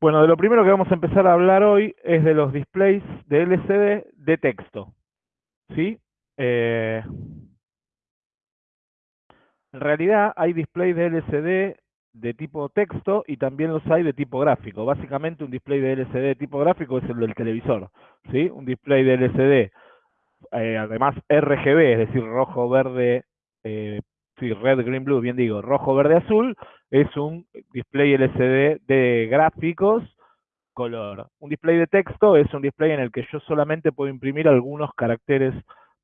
Bueno, de lo primero que vamos a empezar a hablar hoy es de los displays de LCD de texto. ¿Sí? Eh, en realidad hay displays de LCD de tipo texto y también los hay de tipo gráfico. Básicamente un display de LCD de tipo gráfico es el del televisor. ¿sí? Un display de LCD, eh, además RGB, es decir, rojo, verde, eh, sí, red, green, blue, bien digo, rojo, verde, azul, es un display LCD de gráficos color. Un display de texto es un display en el que yo solamente puedo imprimir algunos caracteres,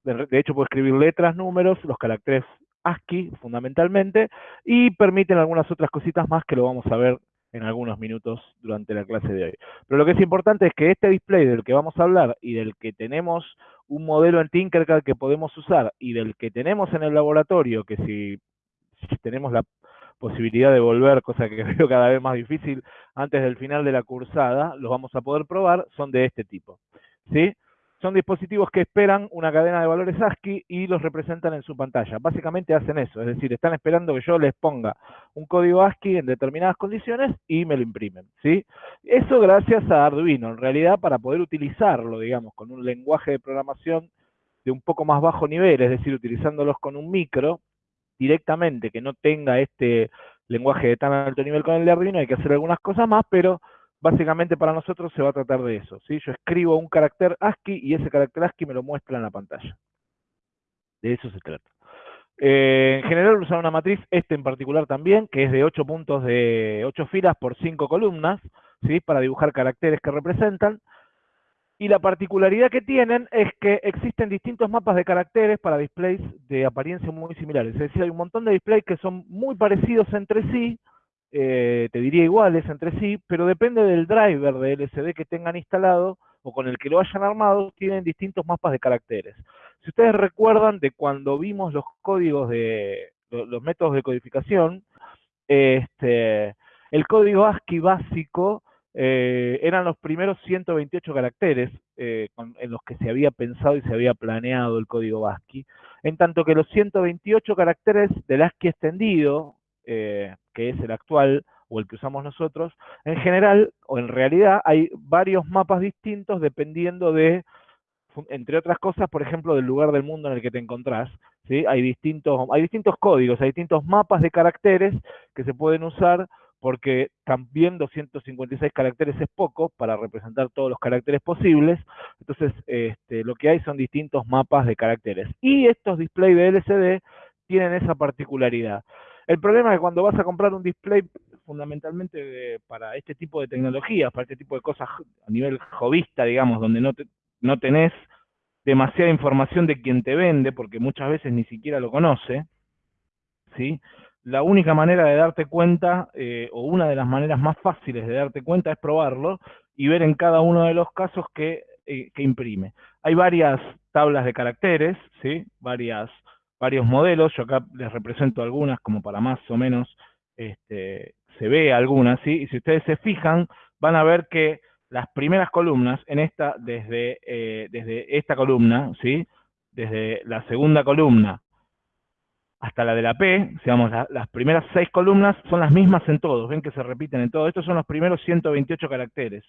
de, hecho puedo escribir letras, números, los caracteres ASCII fundamentalmente, y permiten algunas otras cositas más que lo vamos a ver en algunos minutos durante la clase de hoy. Pero lo que es importante es que este display del que vamos a hablar y del que tenemos un modelo en Tinkercad que podemos usar y del que tenemos en el laboratorio, que si, tenemos la posibilidad de volver, cosa que veo cada vez más difícil, antes del final de la cursada, los vamos a poder probar, son de este tipo. ¿Sí? Son dispositivos que esperan una cadena de valores ASCII y los representan en su pantalla. Básicamente hacen eso, es decir, están esperando que yo les ponga un código ASCII en determinadas condiciones y me lo imprimen. ¿sí? Eso gracias a Arduino, en realidad para poder utilizarlo, digamos, con un lenguaje de programación de un poco más bajo nivel, es decir, utilizándolos con un micro directamente, que no tenga este lenguaje de tan alto nivel con el de Arduino, hay que hacer algunas cosas más, pero básicamente para nosotros se va a tratar de eso. ¿sí? Yo escribo un carácter ASCII y ese carácter ASCII me lo muestra en la pantalla. De eso se trata. Eh, en general usar una matriz, este en particular también, que es de 8 puntos de 8 filas por 5 columnas, ¿sí? para dibujar caracteres que representan. Y la particularidad que tienen es que existen distintos mapas de caracteres para displays de apariencia muy similares. Es decir, hay un montón de displays que son muy parecidos entre sí, eh, te diría iguales entre sí, pero depende del driver de LCD que tengan instalado o con el que lo hayan armado, tienen distintos mapas de caracteres. Si ustedes recuerdan de cuando vimos los códigos de los métodos de codificación, este, el código ASCII básico eh, eran los primeros 128 caracteres eh, en los que se había pensado y se había planeado el código ASCII, en tanto que los 128 caracteres del ASCII extendido, eh, que es el actual o el que usamos nosotros, en general o en realidad hay varios mapas distintos dependiendo de, entre otras cosas, por ejemplo, del lugar del mundo en el que te encontrás. ¿sí? Hay, distintos, hay distintos códigos, hay distintos mapas de caracteres que se pueden usar porque también 256 caracteres es poco para representar todos los caracteres posibles, entonces este, lo que hay son distintos mapas de caracteres. Y estos displays de LCD tienen esa particularidad. El problema es que cuando vas a comprar un display fundamentalmente para este tipo de tecnologías, para este tipo de cosas a nivel jovista, digamos, donde no, no tenés demasiada información de quien te vende, porque muchas veces ni siquiera lo conoce, ¿sí? La única manera de darte cuenta, eh, o una de las maneras más fáciles de darte cuenta, es probarlo y ver en cada uno de los casos que, eh, que imprime. Hay varias tablas de caracteres, ¿sí? Varias varios modelos, yo acá les represento algunas como para más o menos este, se ve algunas, ¿sí? Y si ustedes se fijan, van a ver que las primeras columnas en esta, desde, eh, desde esta columna, ¿sí? Desde la segunda columna hasta la de la P, digamos, las primeras seis columnas son las mismas en todos, ven que se repiten en todos. Estos son los primeros 128 caracteres.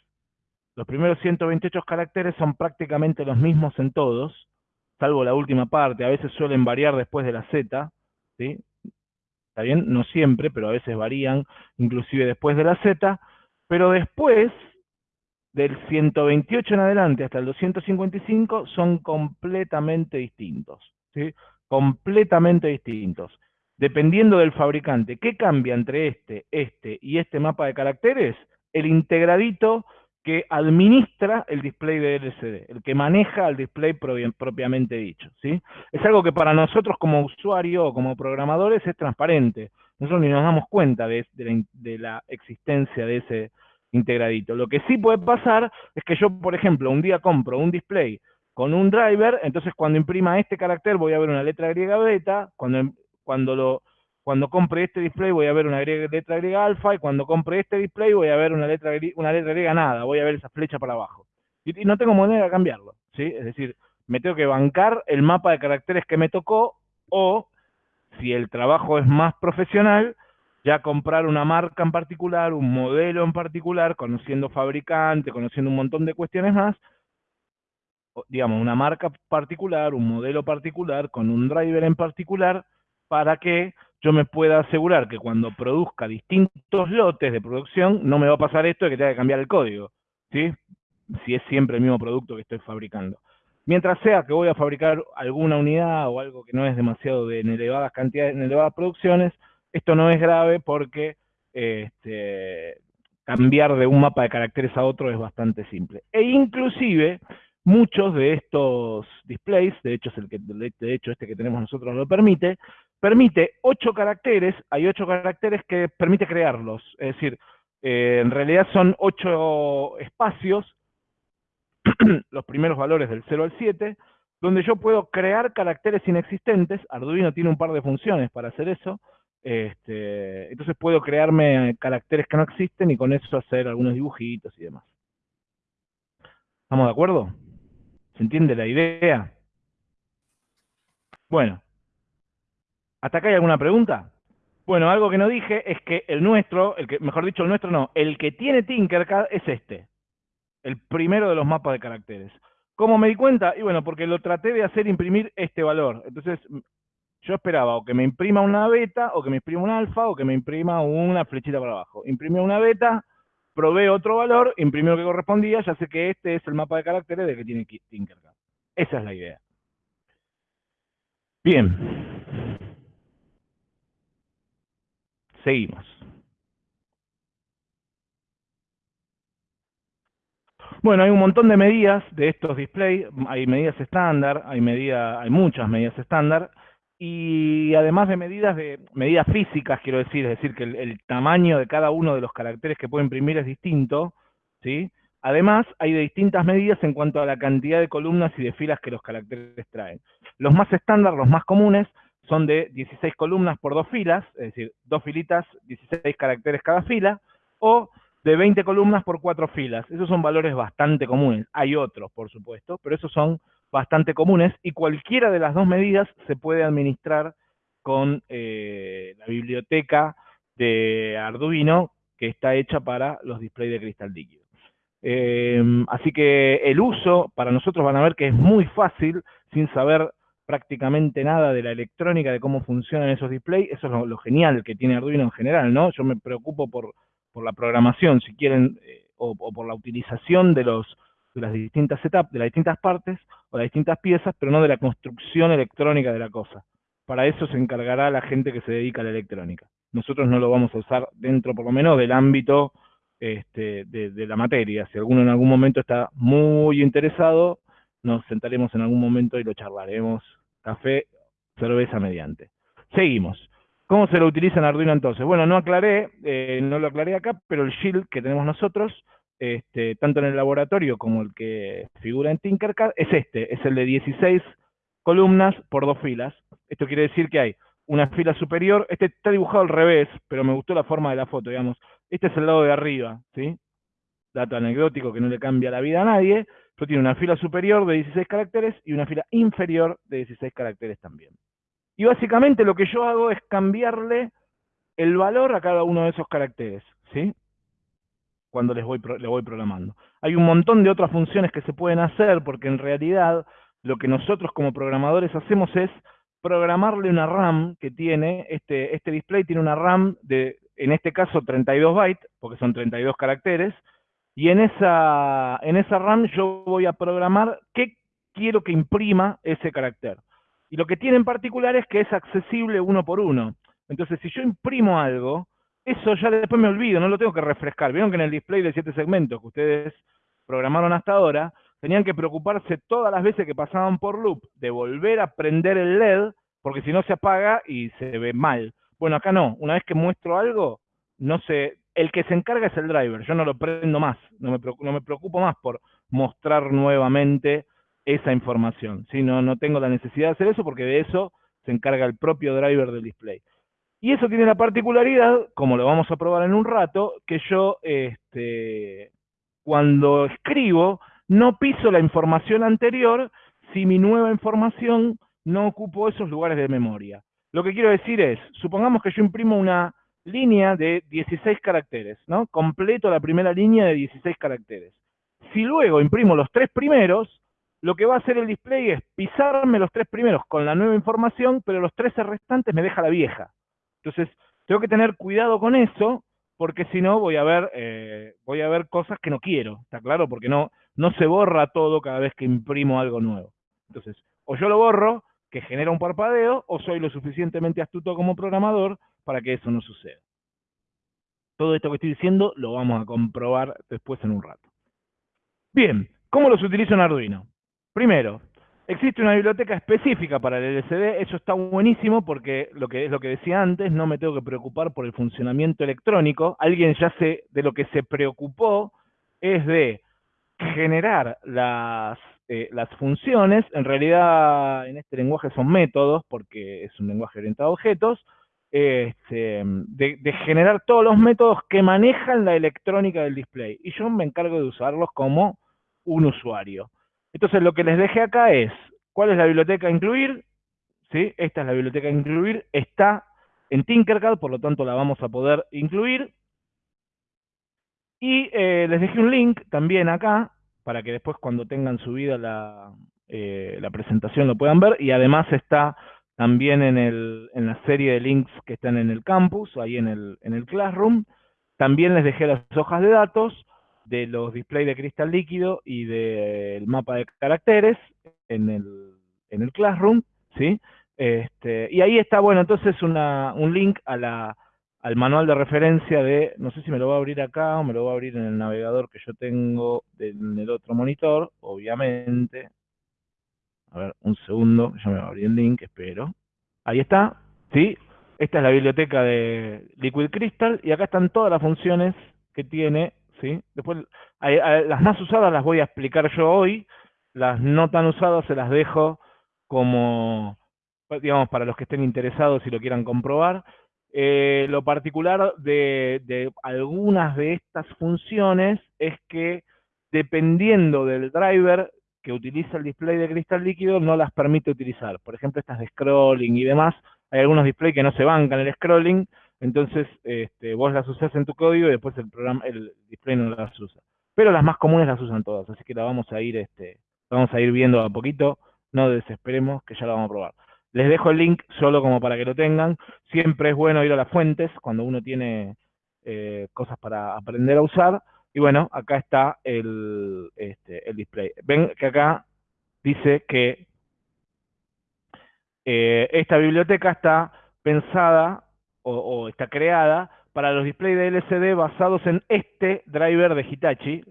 Los primeros 128 caracteres son prácticamente los mismos en todos, salvo la última parte, a veces suelen variar después de la Z, ¿sí? Está bien, no siempre, pero a veces varían, inclusive después de la Z, pero después del 128 en adelante hasta el 255 son completamente distintos, ¿sí? Completamente distintos. Dependiendo del fabricante, ¿qué cambia entre este, este y este mapa de caracteres? El integradito que administra el display de LCD, el que maneja el display propiamente dicho. ¿sí? Es algo que para nosotros como usuario o como programadores es transparente. Nosotros ni nos damos cuenta de, la, existencia de ese integradito. Lo que sí puede pasar es que yo, por ejemplo, un día compro un display con un driver, entonces cuando imprima este carácter voy a ver una letra griega beta, cuando, cuando lo cuando compre este display voy a ver una letra griega alfa y cuando compre este display voy a ver una letra, una griega nada, voy a ver esa flecha para abajo. Y, no tengo manera de cambiarlo, ¿sí? Es decir, me tengo que bancar el mapa de caracteres que me tocó o, si el trabajo es más profesional, ya comprar una marca en particular, un modelo en particular, conociendo fabricante, conociendo un montón de cuestiones más, digamos, una marca particular, un modelo particular, con un driver en particular, para que yo me pueda asegurar que cuando produzca distintos lotes de producción, no me va a pasar esto de que tenga que cambiar el código, ¿sí? Si es siempre el mismo producto que estoy fabricando. Mientras sea que voy a fabricar alguna unidad o algo que no es demasiado de en elevadas cantidades, en elevadas producciones, esto no es grave porque este, cambiar de un mapa de caracteres a otro es bastante simple. E inclusive, muchos de estos displays, de hecho, es el que, de hecho este que tenemos nosotros lo permite, permite ocho caracteres, hay ocho caracteres que permite crearlos, es decir, eh, en realidad son ocho espacios, los primeros valores del 0 al 7, donde yo puedo crear caracteres inexistentes, Arduino tiene un par de funciones para hacer eso, este, entonces puedo crearme caracteres que no existen y con eso hacer algunos dibujitos y demás. ¿Estamos de acuerdo? ¿Se entiende la idea? Bueno, ¿hasta acá hay alguna pregunta? Bueno, algo que no dije es que el nuestro, el mejor dicho, el nuestro no, el que tiene Tinkercad es este, el primero de los mapas de caracteres. ¿Cómo me di cuenta? Y bueno, porque lo traté de hacer imprimir este valor. Entonces, yo esperaba o que me imprima una beta, o que me imprima un alfa, o que me imprima una flechita para abajo. Imprimí una beta, probé otro valor, imprimí lo que correspondía, ya sé que este es el mapa de caracteres de que tiene Tinkercad. Esa es la idea. Bien. Seguimos. Bueno, hay un montón de medidas de estos displays, hay medidas estándar, hay, hay muchas medidas estándar, y además de medidas de medidas físicas, quiero decir, es decir, que el, tamaño de cada uno de los caracteres que puedo imprimir es distinto, ¿sí? Además, hay de distintas medidas en cuanto a la cantidad de columnas y de filas que los caracteres traen. Los más estándar, los más comunes, son de 16 columnas por dos filas, es decir, dos filitas, 16 caracteres cada fila, o de 20 columnas por cuatro filas. Esos son valores bastante comunes. Hay otros, por supuesto, pero esos son bastante comunes y cualquiera de las dos medidas se puede administrar con eh, la biblioteca de Arduino que está hecha para los displays de cristal líquido. Em, así que el uso, para nosotros van a ver que es muy fácil, sin saber prácticamente nada de la electrónica, de cómo funcionan esos displays, eso es lo, genial que tiene Arduino en general, ¿no? Yo me preocupo por, la programación, si quieren, eh, o, por la utilización de los de las distintas etapas, de las distintas partes o las distintas piezas, pero no de la construcción electrónica de la cosa. Para eso se encargará la gente que se dedica a la electrónica. Nosotros no lo vamos a usar dentro, por lo menos, del ámbito este, de, la materia. Si alguno en algún momento está muy interesado, nos sentaremos en algún momento y lo charlaremos. Café, cerveza mediante. Seguimos. ¿Cómo se lo utiliza en Arduino entonces? Bueno, no aclaré, eh, no lo aclaré acá, pero el shield que tenemos nosotros este, tanto en el laboratorio como el que figura en Tinkercad, es este, es el de 16 columnas por dos filas. Esto quiere decir que hay una fila superior, este está dibujado al revés, pero me gustó la forma de la foto, digamos. Este es el lado de arriba, ¿sí? Dato anecdótico que no le cambia la vida a nadie, pero tiene una fila superior de 16 caracteres y una fila inferior de 16 caracteres también. Y básicamente lo que yo hago es cambiarle el valor a cada uno de esos caracteres, ¿sí? cuando les voy, le voy programando. Hay un montón de otras funciones que se pueden hacer porque en realidad lo que nosotros como programadores hacemos es programarle una RAM que tiene, este, este display tiene una RAM de, en este caso 32 bytes, porque son 32 caracteres, y en esa, en esa RAM yo voy a programar qué quiero que imprima ese carácter. Y lo que tiene en particular es que es accesible uno por uno. Entonces, si yo imprimo algo, eso ya después me olvido, no lo tengo que refrescar. Vieron que en el display de siete segmentos que ustedes programaron hasta ahora, tenían que preocuparse todas las veces que pasaban por loop de volver a prender el LED, porque si no se apaga y se ve mal. Bueno, acá no, una vez que muestro algo, no sé, el que se encarga es el driver, yo no lo prendo más, no me, preocupo más por mostrar nuevamente esa información. ¿sí? No, no tengo la necesidad de hacer eso porque de eso se encarga el propio driver del display. Y eso tiene la particularidad, como lo vamos a probar en un rato, que yo este, cuando escribo no piso la información anterior si mi nueva información no ocupo esos lugares de memoria. Lo que quiero decir es, supongamos que yo imprimo una línea de 16 caracteres, ¿no? Completo la primera línea de 16 caracteres. Si luego imprimo los tres primeros, lo que va a hacer el display es pisarme los tres primeros con la nueva información, pero los 13 restantes me deja la vieja. Entonces, tengo que tener cuidado con eso, porque si no voy a ver, eh, voy a ver cosas que no quiero, ¿está claro? Porque no, no se borra todo cada vez que imprimo algo nuevo. Entonces, o yo lo borro, que genera un parpadeo, o soy lo suficientemente astuto como programador para que eso no suceda. Todo esto que estoy diciendo lo vamos a comprobar después en un rato. Bien, ¿cómo los utilizo en Arduino? Primero, existe una biblioteca específica para el LCD, eso está buenísimo porque lo que es lo que decía antes, no me tengo que preocupar por el funcionamiento electrónico. Alguien ya se, de lo que se preocupó es de generar las eh, las funciones, en realidad en este lenguaje son métodos, porque es un lenguaje orientado a objetos, este, de, generar todos los métodos que manejan la electrónica del display. Y yo me encargo de usarlos como un usuario. Entonces lo que les dejé acá es, ¿cuál es la biblioteca a incluir? ¿Sí? Esta es la biblioteca a incluir, está en Tinkercad, por lo tanto la vamos a poder incluir. Y eh, les dejé un link también acá, para que después cuando tengan subida la, eh, la presentación lo puedan ver. Y además está también en, el, en la serie de links que están en el campus, ahí en el, en el Classroom. También les dejé las hojas de datos de los displays de cristal líquido y del mapa de caracteres en el, en el Classroom, ¿sí? Este, y ahí está, bueno, entonces una, un link a la, al manual de referencia de, no sé si me lo va a abrir acá o me lo va a abrir en el navegador que yo tengo en el otro monitor, obviamente. A ver, un segundo, ya me va a abrir el link, espero. Ahí está, ¿sí? Esta es la biblioteca de Liquid Crystal y acá están todas las funciones que tiene, ¿sí? Después, las más usadas las voy a explicar yo hoy, las no tan usadas se las dejo como, digamos, para los que estén interesados y lo quieran comprobar. Eh, lo particular de, algunas de estas funciones es que dependiendo del driver que utiliza el display de cristal líquido, no las permite utilizar. Por ejemplo, estas de scrolling y demás, hay algunos displays que no se bancan el scrolling, entonces este, vos las usás en tu código y después el programa, el display no las usa. Pero las más comunes las usan todas, así que la vamos a ir, este, vamos a ir viendo a poquito, no desesperemos que ya la vamos a probar. Les dejo el link solo como para que lo tengan. Siempre es bueno ir a las fuentes cuando uno tiene eh, cosas para aprender a usar. Y bueno, acá está el, este, el display. Ven que acá dice que eh, esta biblioteca está pensada o, está creada para los displays de LCD basados en este driver de Hitachi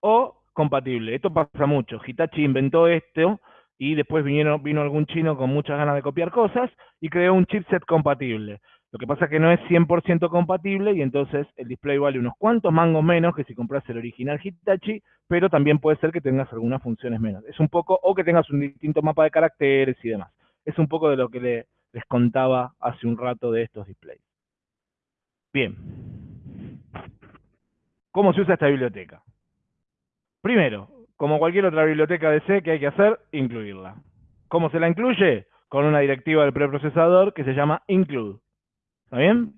o compatible. Esto pasa mucho. Hitachi inventó esto y después vinieron, vino algún chino con muchas ganas de copiar cosas y creó un chipset compatible. Lo que pasa es que no es 100% compatible y entonces el display vale unos cuantos mangos menos que si compras el original Hitachi, pero también puede ser que tengas algunas funciones menos. Es un poco, o que tengas un distinto mapa de caracteres y demás. Es un poco de lo que les contaba hace un rato de estos displays. Bien. ¿Cómo se usa esta biblioteca? Primero, como cualquier otra biblioteca de C que hay que hacer, incluirla. ¿Cómo se la incluye? Con una directiva del preprocesador que se llama include. ¿Está bien?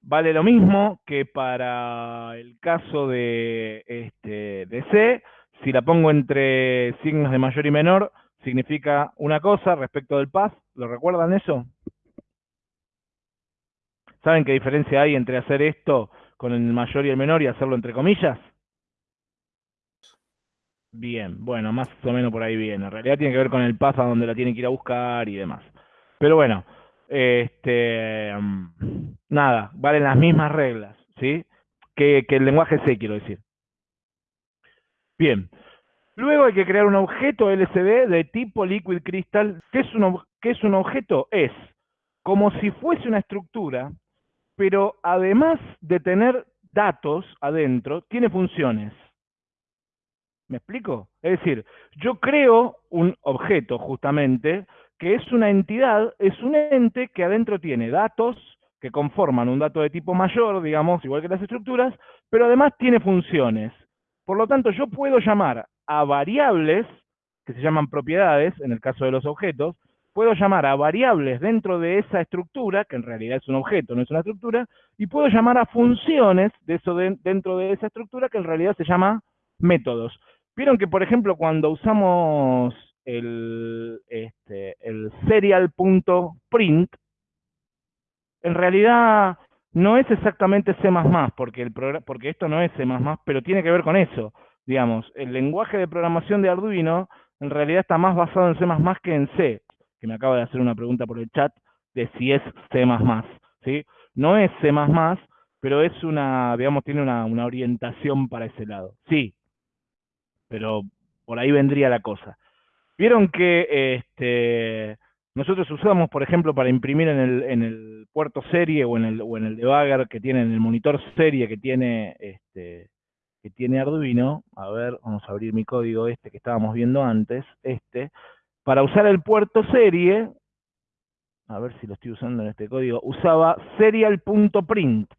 Vale lo mismo que para el caso de, este, de C. Si la pongo entre signos de mayor y menor, significa una cosa respecto del path. ¿Lo recuerdan eso? ¿Saben qué diferencia hay entre hacer esto con el mayor y el menor y hacerlo entre comillas? Bien, bueno, más o menos por ahí viene. En realidad tiene que ver con el paso a donde la tiene que ir a buscar y demás. Pero bueno, este, mm, nada, valen las mismas reglas, ¿sí? Que, el lenguaje C, quiero decir. Bien, luego hay que crear un objeto LCD de tipo Liquid Crystal. ¿Qué es un, qué es un objeto? Es como si fuese una estructura, pero además de tener datos adentro, tiene funciones. ¿Me explico? Es decir, yo creo un objeto justamente que es una entidad, es un ente que adentro tiene datos que conforman un dato de tipo mayor, digamos, igual que las estructuras, pero además tiene funciones. Por lo tanto, yo puedo llamar a variables, que se llaman propiedades, en el caso de los objetos, puedo llamar a variables dentro de esa estructura, que en realidad es un objeto, no es una estructura, y puedo llamar a funciones de eso dentro de esa estructura, que en realidad se llama métodos. Vieron que, por ejemplo, cuando usamos el, este, el serial.print, en realidad no es exactamente C++, porque, el porque esto no es C++, pero tiene que ver con eso. Digamos, el lenguaje de programación de Arduino en realidad está más basado en C++ que en C, que me acaba de hacer una pregunta por el chat de si es C++, ¿sí? No es C++, pero es una, digamos, tiene una, una orientación para ese lado. Sí, pero por ahí vendría la cosa. Vieron que este, nosotros usamos, por ejemplo, para imprimir en el, en el puerto serie o en el, o en el debugger que tiene, en el monitor serie que tiene, este, que tiene Arduino, a ver, vamos a abrir mi código este que estábamos viendo antes, este, para usar el puerto serie, a ver si lo estoy usando en este código, usaba serial.print.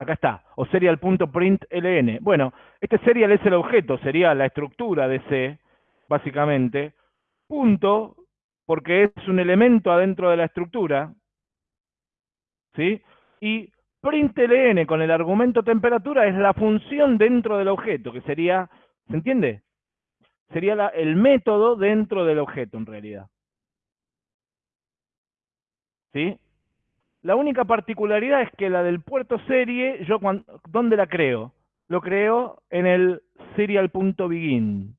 Acá está, o serial.println. Bueno, este serial es el objeto, sería la estructura de C, básicamente, punto, porque es un elemento adentro de la estructura, ¿sí? Y println con el argumento temperatura es la función dentro del objeto, que sería, ¿se entiende? Sería el método dentro del objeto, en realidad. ¿Sí? La única particularidad es que la del puerto serie, yo ¿dónde la creo? Lo creo en el serial.begin.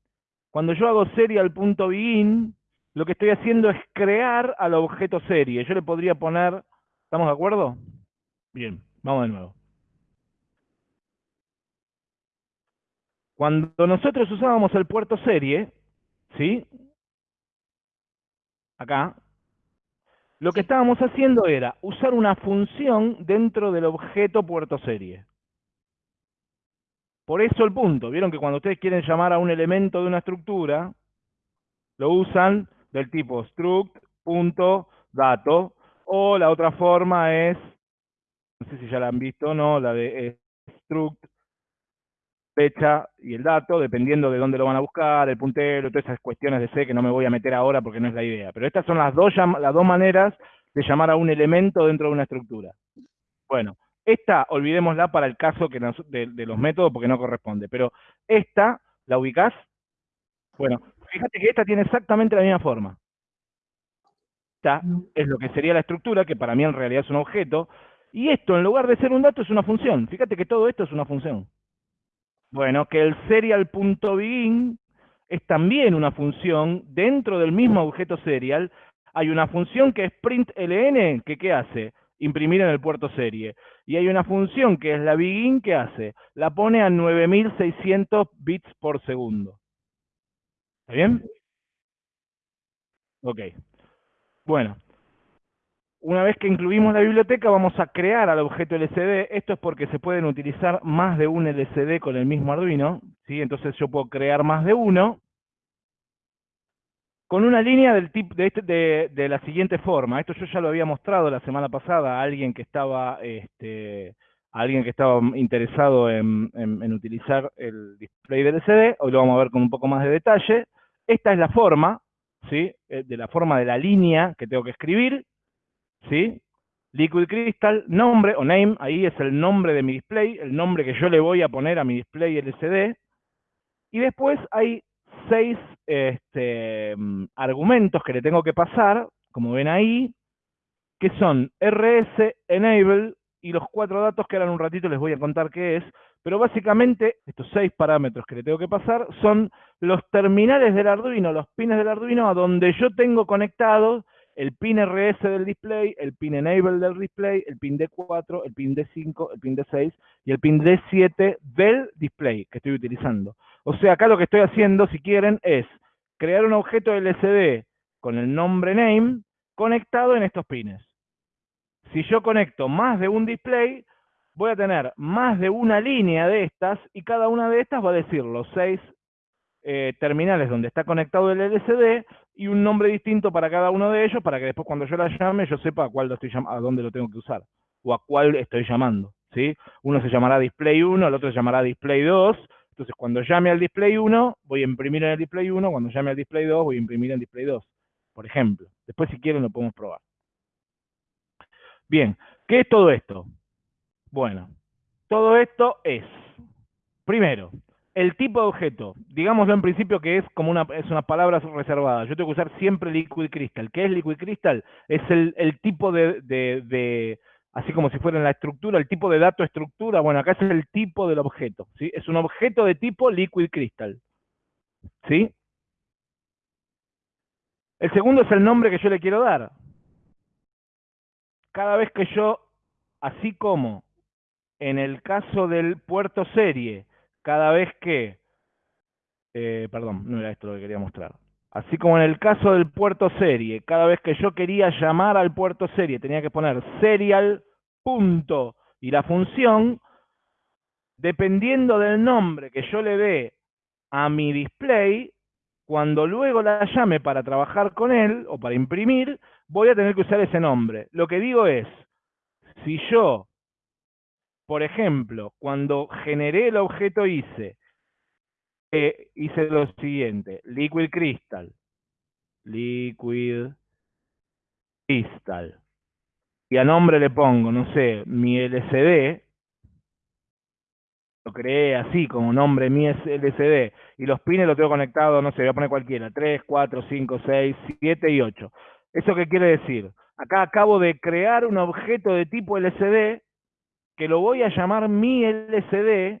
Cuando yo hago serial.begin, lo que estoy haciendo es crear al objeto serie. Yo le podría poner, ¿estamos de acuerdo? Bien, vamos de nuevo. Cuando nosotros usábamos el puerto serie, ¿sí? Acá, lo que estábamos haciendo era usar una función dentro del objeto puerto serie. Por eso el punto. Vieron que cuando ustedes quieren llamar a un elemento de una estructura, lo usan del tipo struct.dato, o la otra forma es, no sé si ya la han visto o no, la de struct fecha y el dato, dependiendo de dónde lo van a buscar, el puntero, todas esas cuestiones de C que no me voy a meter ahora porque no es la idea. Pero estas son las dos, las dos maneras de llamar a un elemento dentro de una estructura. Bueno, esta olvidémosla para el caso que de, los métodos porque no corresponde. Pero esta, ¿la ubicás? Bueno, fíjate que esta tiene exactamente la misma forma. Esta es lo que sería la estructura, que para mí en realidad es un objeto. Y esto, en lugar de ser un dato, es una función. Fíjate que todo esto es una función. Bueno, que el serial.begin es también una función dentro del mismo objeto serial. Hay una función que es println, que ¿qué hace? Imprimir en el puerto serie. Y hay una función que es la begin, ¿qué hace? La pone a 9600 bits por segundo. ¿Está bien? Ok. Bueno, una vez que incluimos la biblioteca, vamos a crear al objeto LCD. Esto es porque se pueden utilizar más de un LCD con el mismo Arduino. ¿sí? Entonces yo puedo crear más de uno con una línea este, de, la siguiente forma. Esto yo ya lo había mostrado la semana pasada a alguien que estaba, este, alguien que estaba interesado en, en utilizar el display del LCD. Hoy lo vamos a ver con un poco más de detalle. Esta es la forma, ¿sí? Eh, de la forma de la línea que tengo que escribir ¿sí? Liquid Crystal, nombre o name, ahí es el nombre de mi display, el nombre que yo le voy a poner a mi display LCD. Y después hay seis este, mm, argumentos que le tengo que pasar, como ven ahí, que son RS, Enable y los cuatro datos que ahora en un ratito les voy a contar qué es. Pero básicamente estos seis parámetros que le tengo que pasar son los terminales del Arduino, los pines del Arduino a donde yo tengo conectados el pin RS del display, el pin enable del display, el pin D4, el pin D5, el pin D6 y el pin D7 del display que estoy utilizando. O sea, acá lo que estoy haciendo, si quieren, es crear un objeto LCD con el nombre name conectado en estos pines. Si yo conecto más de un display, voy a tener más de una línea de estas y cada una de estas va a decir los seis eh, terminales donde está conectado el LCD y un nombre distinto para cada uno de ellos para que después cuando yo la llame yo sepa a cuál lo estoy a dónde lo tengo que usar o a cuál estoy llamando, ¿sí? Uno se llamará display 1, el otro se llamará display 2. Entonces, cuando llame al display 1, voy a imprimir en el display 1, cuando llame al display 2, voy a imprimir en display 2. por ejemplo. Después si quieren lo podemos probar. Bien, ¿qué es todo esto? Bueno, todo esto es, primero, el tipo de objeto, digámoslo en principio que es como una, es una palabra reservada. Yo tengo que usar siempre liquid crystal. ¿Qué es liquid crystal? Es el, tipo de, de, así como si fuera en la estructura, el tipo de dato estructura. Bueno, acá es el tipo del objeto. ¿sí? Es un objeto de tipo liquid crystal. ¿Sí? El segundo es el nombre que yo le quiero dar. Cada vez que yo, así como en el caso del puerto serie, cada vez que, eh, perdón, no era esto lo que quería mostrar. Así como en el caso del puerto serie, cada vez que yo quería llamar al puerto serie, tenía que poner serial punto y la función, dependiendo del nombre que yo le dé a mi display, cuando luego la llame para trabajar con él o para imprimir, voy a tener que usar ese nombre. Lo que digo es, si yo por ejemplo, cuando generé el objeto hice, eh, hice lo siguiente, liquid crystal, liquid crystal, y a nombre le pongo, no sé, mi LCD, lo creé así, como nombre mi LCD, y los pines los tengo conectados, no sé, voy a poner cualquiera, 3, 4, 5, 6, 7 y 8. ¿Eso qué quiere decir? Acá acabo de crear un objeto de tipo LCD que lo voy a llamar mi LCD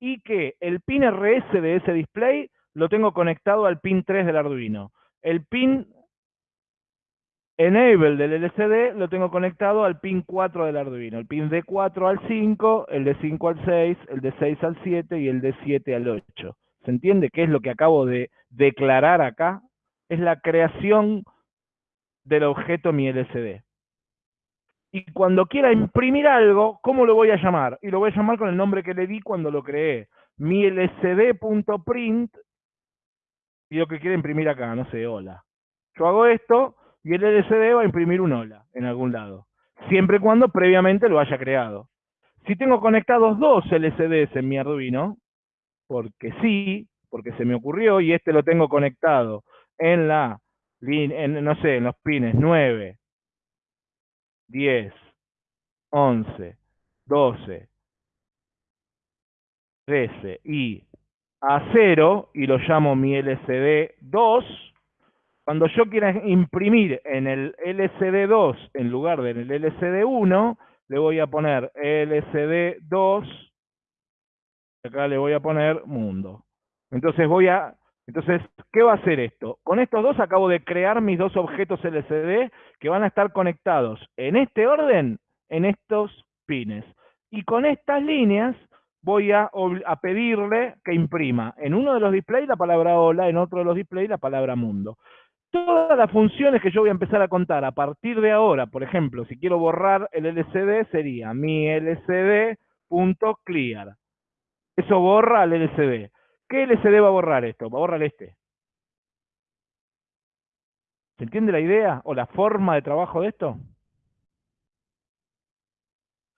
y que el pin RS de ese display lo tengo conectado al pin 3 del Arduino. El pin enable del LCD lo tengo conectado al pin 4 del Arduino. El pin de 4 al 5, el de 5 al 6, el de 6 al 7 y el de 7 al 8. ¿Se entiende qué es lo que acabo de declarar acá? Es la creación del objeto mi LCD y cuando quiera imprimir algo, ¿cómo lo voy a llamar? Y lo voy a llamar con el nombre que le di cuando lo creé. Mi lcd.print y lo que quiere imprimir acá, no sé, hola. Yo hago esto y el LCD va a imprimir un hola en algún lado, siempre y cuando previamente lo haya creado. Si tengo conectados dos LCDs en mi Arduino, porque sí, porque se me ocurrió y este lo tengo conectado en la, en, no sé, en los pines 9, 10, 11, 12, 13 y a 0 y lo llamo mi LCD 2, cuando yo quiera imprimir en el LCD 2 en lugar del LCD 1, le voy a poner LCD 2, acá le voy a poner mundo. Entonces voy a entonces, ¿qué va a hacer esto? Con estos dos acabo de crear mis dos objetos LCD que van a estar conectados en este orden, en estos pines. Y con estas líneas voy a, pedirle que imprima en uno de los displays la palabra hola, en otro de los displays la palabra mundo. Todas las funciones que yo voy a empezar a contar a partir de ahora, por ejemplo, si quiero borrar el LCD, sería mi LCD.clear. Eso borra el LCD. ¿Qué LCD va a borrar esto? Va a borrar este. ¿Se entiende la idea o la forma de trabajo de esto?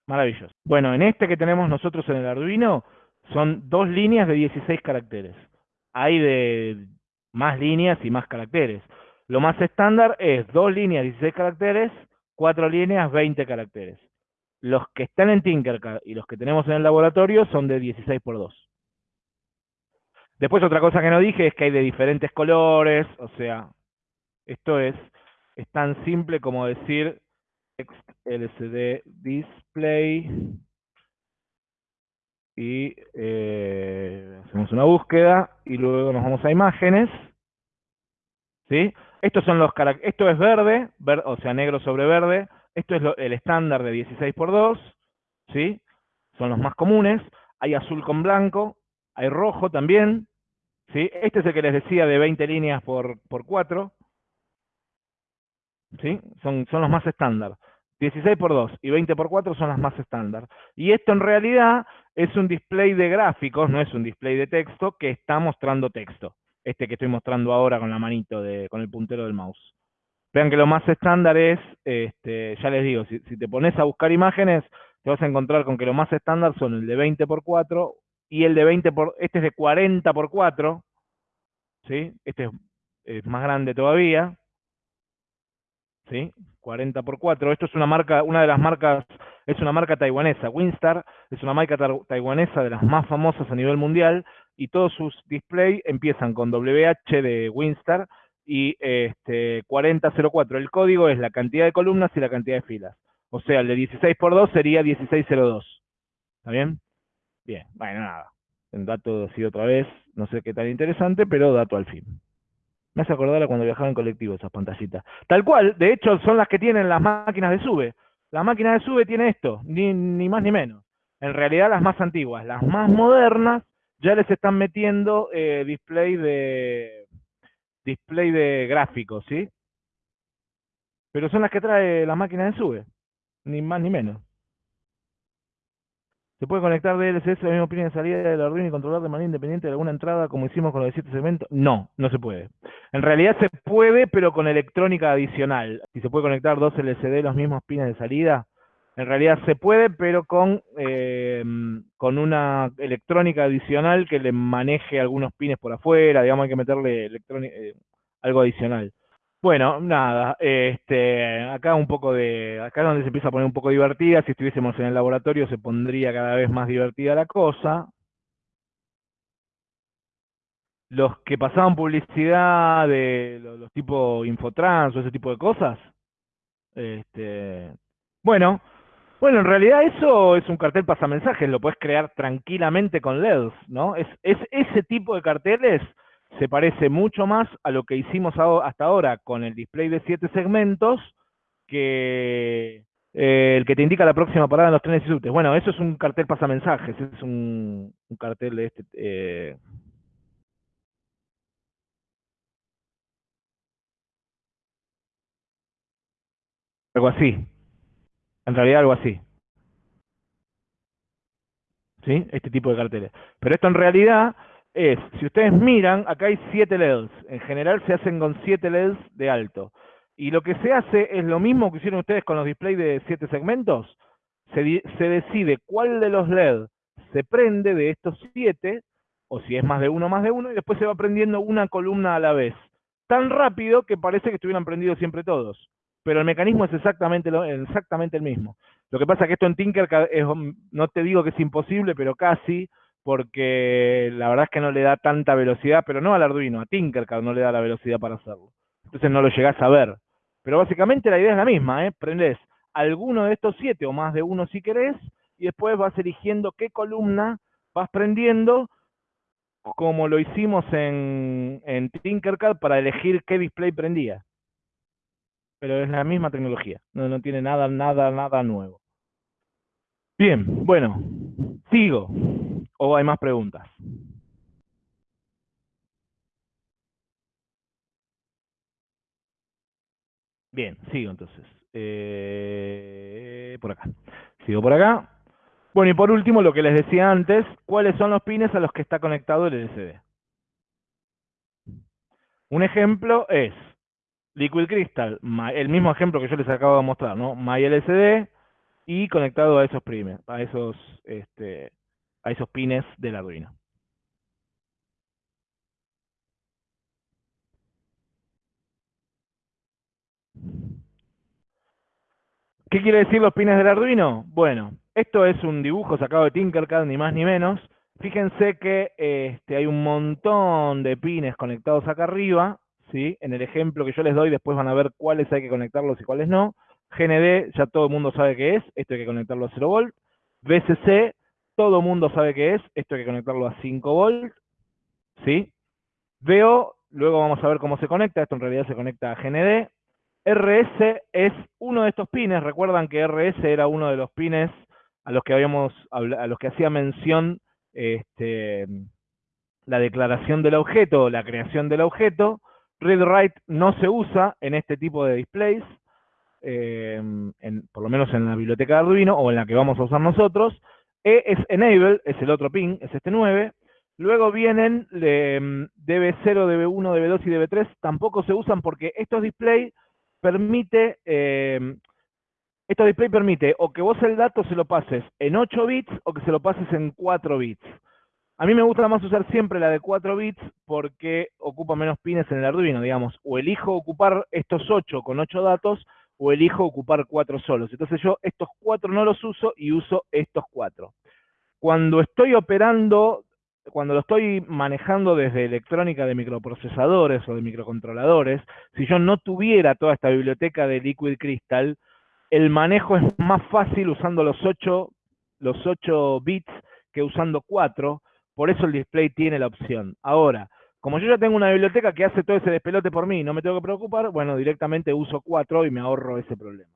Maravilloso. Bueno, en este que tenemos nosotros en el Arduino son dos líneas de 16 caracteres. Hay de más líneas y más caracteres. Lo más estándar es dos líneas 16 caracteres, cuatro líneas 20 caracteres. Los que están en Tinkercad y los que tenemos en el laboratorio son de 16 por 2. Después otra cosa que no dije es que hay de diferentes colores, o sea, esto es, es tan simple como decir LCD display y eh, hacemos una búsqueda y luego nos vamos a imágenes. ¿Sí? Estos son los esto es verde, o sea, negro sobre verde. Esto es el estándar de 16 x 2, ¿sí? Son los más comunes. Hay azul con blanco, hay rojo también, ¿sí? Este es el que les decía de 20 líneas por, por 4, ¿sí? Son, son los más estándar. 16 por 2 y 20 por 4 son las más estándar. Y esto en realidad es un display de gráficos, no es un display de texto, que está mostrando texto. Este que estoy mostrando ahora con la manito, de, con el puntero del mouse. Vean que lo más estándar es, este, ya les digo, si, si te pones a buscar imágenes, te vas a encontrar con que lo más estándar son el de 20 por 4 y el de 20 por, este es de 40 por 4, ¿sí? Este es, más grande todavía, ¿sí? 40 por 4. Esto es una marca, una de las marcas, es una marca taiwanesa. Winstar es una marca taiwanesa de las más famosas a nivel mundial y todos sus displays empiezan con WH de Winstar y este, 4004. El código es la cantidad de columnas y la cantidad de filas. O sea, el de 16 por 2 sería 1602. ¿Está bien? Bien, bueno, nada. El dato así otra vez, no sé qué tan interesante, pero dato al fin. Me hace acordar a cuando viajaba en colectivo esas pantallitas. Tal cual, de hecho, son las que tienen las máquinas de sube. La máquina de sube tiene esto, ni, ni más ni menos. En realidad las más antiguas, las más modernas, ya les están metiendo eh, display de display de gráficos, ¿sí? Pero son las que trae la máquina de sube, ni más ni menos. ¿Se puede conectar DLSS la misma pin de salida del Arduino y controlar de manera independiente de alguna entrada como hicimos con los de 7 segmentos? No, no se puede. En realidad se puede, pero con electrónica adicional. Si se puede conectar dos LCD los mismos pines de salida, en realidad se puede, pero con, eh, con una electrónica adicional que le maneje algunos pines por afuera, digamos, hay que meterle eh, algo adicional. Bueno, nada, este, acá un poco de, acá donde se empieza a poner un poco divertida, si estuviésemos en el laboratorio se pondría cada vez más divertida la cosa. Los que pasaban publicidad de los, tipos Infotrans o ese tipo de cosas, este, bueno, bueno, en realidad eso es un cartel pasamensajes, lo puedes crear tranquilamente con LEDs, ¿no? Es, es ese tipo de carteles se parece mucho más a lo que hicimos hasta ahora con el display de siete segmentos que eh, el que te indica la próxima parada en los trenes y subtes. Bueno, eso es un cartel pasamensajes, es un, un cartel de este... Eh, algo así. En realidad algo así. ¿Sí? Este tipo de carteles. Pero esto en realidad es, si ustedes miran, acá hay 7 LEDs. En general se hacen con 7 LEDs de alto. Y lo que se hace es lo mismo que hicieron ustedes con los displays de 7 segmentos. Se, decide cuál de los LED se prende de estos 7, o si es más de uno, más de uno, y después se va prendiendo una columna a la vez. Tan rápido que parece que estuvieran prendidos siempre todos. Pero el mecanismo es exactamente, el mismo. Lo que pasa es que esto en Tinkercad, es, no te digo que es imposible, pero casi, porque la verdad es que no le da tanta velocidad, pero no al Arduino, a Tinkercad no le da la velocidad para hacerlo. Entonces no lo llegás a ver. Pero básicamente la idea es la misma, ¿eh? Prendés alguno de estos siete o más de uno si querés, y después vas eligiendo qué columna vas prendiendo, como lo hicimos en, en Tinkercad para elegir qué display prendía. Pero es la misma tecnología, no, no tiene nada, nada, nada nuevo. Bien, bueno, sigo. ¿O hay más preguntas? Bien, sigo entonces. Eh, por acá. Sigo por acá. Bueno, y por último, lo que les decía antes, ¿cuáles son los pines a los que está conectado el LCD? Un ejemplo es Liquid Crystal, el mismo ejemplo que yo les acabo de mostrar, ¿no? MyLCD y conectado a esos pines, a esos este, a esos pines del Arduino. ¿Qué quiere decir los pines del Arduino? Bueno, esto es un dibujo sacado de Tinkercad, ni más ni menos. Fíjense que este, hay un montón de pines conectados acá arriba, ¿sí? En el ejemplo que yo les doy, después van a ver cuáles hay que conectarlos y cuáles no. GND, ya todo el mundo sabe qué es, esto hay que conectarlo a 0 volt. VCC, todo mundo sabe qué es, esto hay que conectarlo a 5 volts, ¿sí? Veo, luego vamos a ver cómo se conecta, esto en realidad se conecta a GND. RS es uno de estos pines, recuerdan que RS era uno de los pines a los que habíamos a los que hacía mención este, la declaración del objeto, la creación del objeto. Read-Write no se usa en este tipo de displays, eh, por lo menos en la biblioteca de Arduino o en la que vamos a usar nosotros. E es enable, es el otro pin, es este 9. Luego vienen DB0, DB1, DB2 y DB3. Tampoco se usan porque estos display permite, eh, estos display permite o que vos el dato se lo pases en 8 bits o que se lo pases en 4 bits. A mí me gusta más usar siempre la de 4 bits porque ocupa menos pines en el Arduino, digamos. O elijo ocupar estos 8 con 8 datos o elijo ocupar cuatro solos. Entonces yo estos cuatro no los uso y uso estos cuatro. Cuando estoy operando, cuando lo estoy manejando desde electrónica de microprocesadores o de microcontroladores, si yo no tuviera toda esta biblioteca de Liquid Crystal, el manejo es más fácil usando los 8, los 8 bits que usando 4, por eso el display tiene la opción. Ahora, como yo ya tengo una biblioteca que hace todo ese despelote por mí y no me tengo que preocupar, bueno, directamente uso 4 y me ahorro ese problema.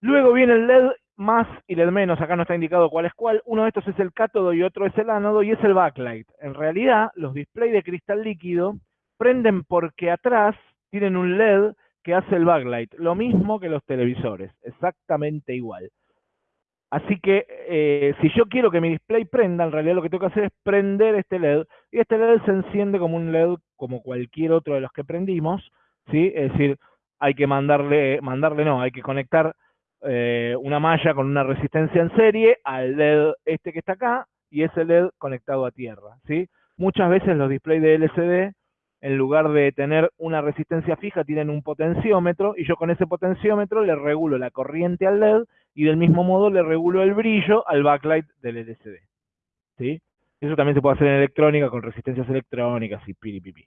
Luego viene el LED más y LED menos, acá no está indicado cuál es cuál. Uno de estos es el cátodo y otro es el ánodo y es el backlight. En realidad, los displays de cristal líquido prenden porque atrás tienen un LED que hace el backlight. Lo mismo que los televisores, exactamente igual. Así que eh, si yo quiero que mi display prenda, en realidad lo que tengo que hacer es prender este LED. Y este LED se enciende como un LED, como cualquier otro de los que prendimos. ¿sí? Es decir, hay que mandarle, mandarle no, hay que conectar eh, una malla con una resistencia en serie al LED este que está acá y ese LED conectado a tierra. ¿sí? Muchas veces los displays de LCD, en lugar de tener una resistencia fija, tienen un potenciómetro y yo con ese potenciómetro le regulo la corriente al LED y del mismo modo le regulo el brillo al backlight del LCD. ¿sí? Eso también se puede hacer en electrónica con resistencias electrónicas y piripipi.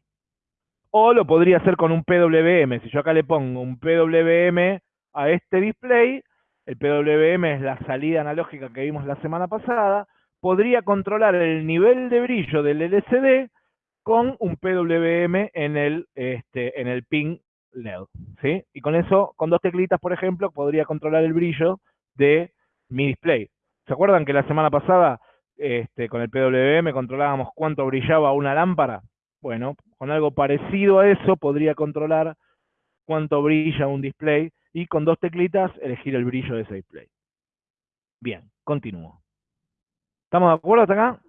O lo podría hacer con un PWM. Si yo acá le pongo un PWM a este display, el PWM es la salida analógica que vimos la semana pasada, podría controlar el nivel de brillo del LCD con un PWM en el, este, en el pin LED. ¿sí? Y con eso, con dos teclitas, por ejemplo, podría controlar el brillo de mi display. ¿Se acuerdan que la semana pasada este, con el PWM controlábamos cuánto brillaba una lámpara? Bueno, con algo parecido a eso podría controlar cuánto brilla un display y con dos teclitas elegir el brillo de ese display. Bien, continúo. ¿Estamos de acuerdo hasta acá?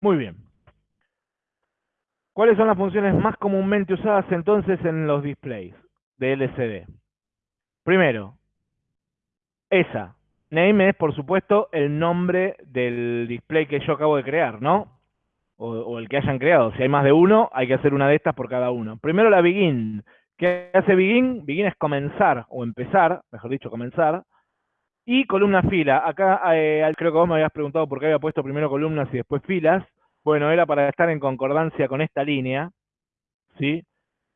Muy bien. ¿Cuáles son las funciones más comúnmente usadas entonces en los displays de LCD? Primero, esa. Name es, por supuesto, el nombre del display que yo acabo de crear, ¿no? O, el que hayan creado. Si hay más de uno, hay que hacer una de estas por cada uno. Primero la begin. ¿Qué hace begin? Begin es comenzar, o empezar, mejor dicho, comenzar. Y columna fila. Acá eh, creo que vos me habías preguntado por qué había puesto primero columnas y después filas. Bueno, era para estar en concordancia con esta línea, ¿sí?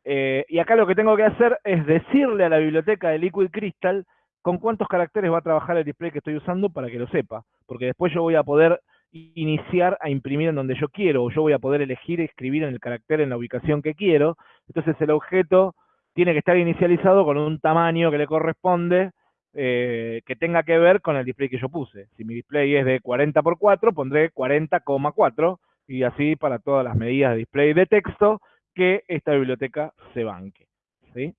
Eh, y acá lo que tengo que hacer es decirle a la biblioteca de Liquid Crystal con cuántos caracteres va a trabajar el display que estoy usando para que lo sepa, porque después yo voy a poder iniciar a imprimir en donde yo quiero, o yo voy a poder elegir escribir en el carácter en la ubicación que quiero, entonces el objeto tiene que estar inicializado con un tamaño que le corresponde, eh, que tenga que ver con el display que yo puse. Si mi display es de 40 x 4, pondré 40,4, y así para todas las medidas de display de texto que esta biblioteca se banque. ¿sí?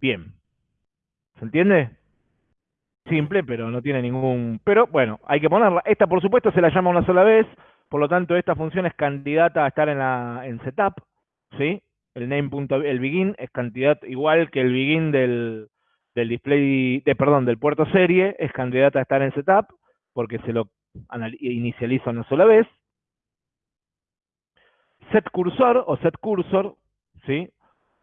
Bien. ¿Se entiende? Simple, pero no tiene ningún... Pero bueno, hay que ponerla. Esta, por supuesto, se la llama una sola vez, por lo tanto, esta función es candidata a estar en, la, en setup, ¿sí? El name. el begin es cantidad igual que el begin del, del display, de, perdón, del puerto serie, es candidata a estar en setup, porque se lo inicializa una sola vez. Set cursor o set cursor, ¿sí?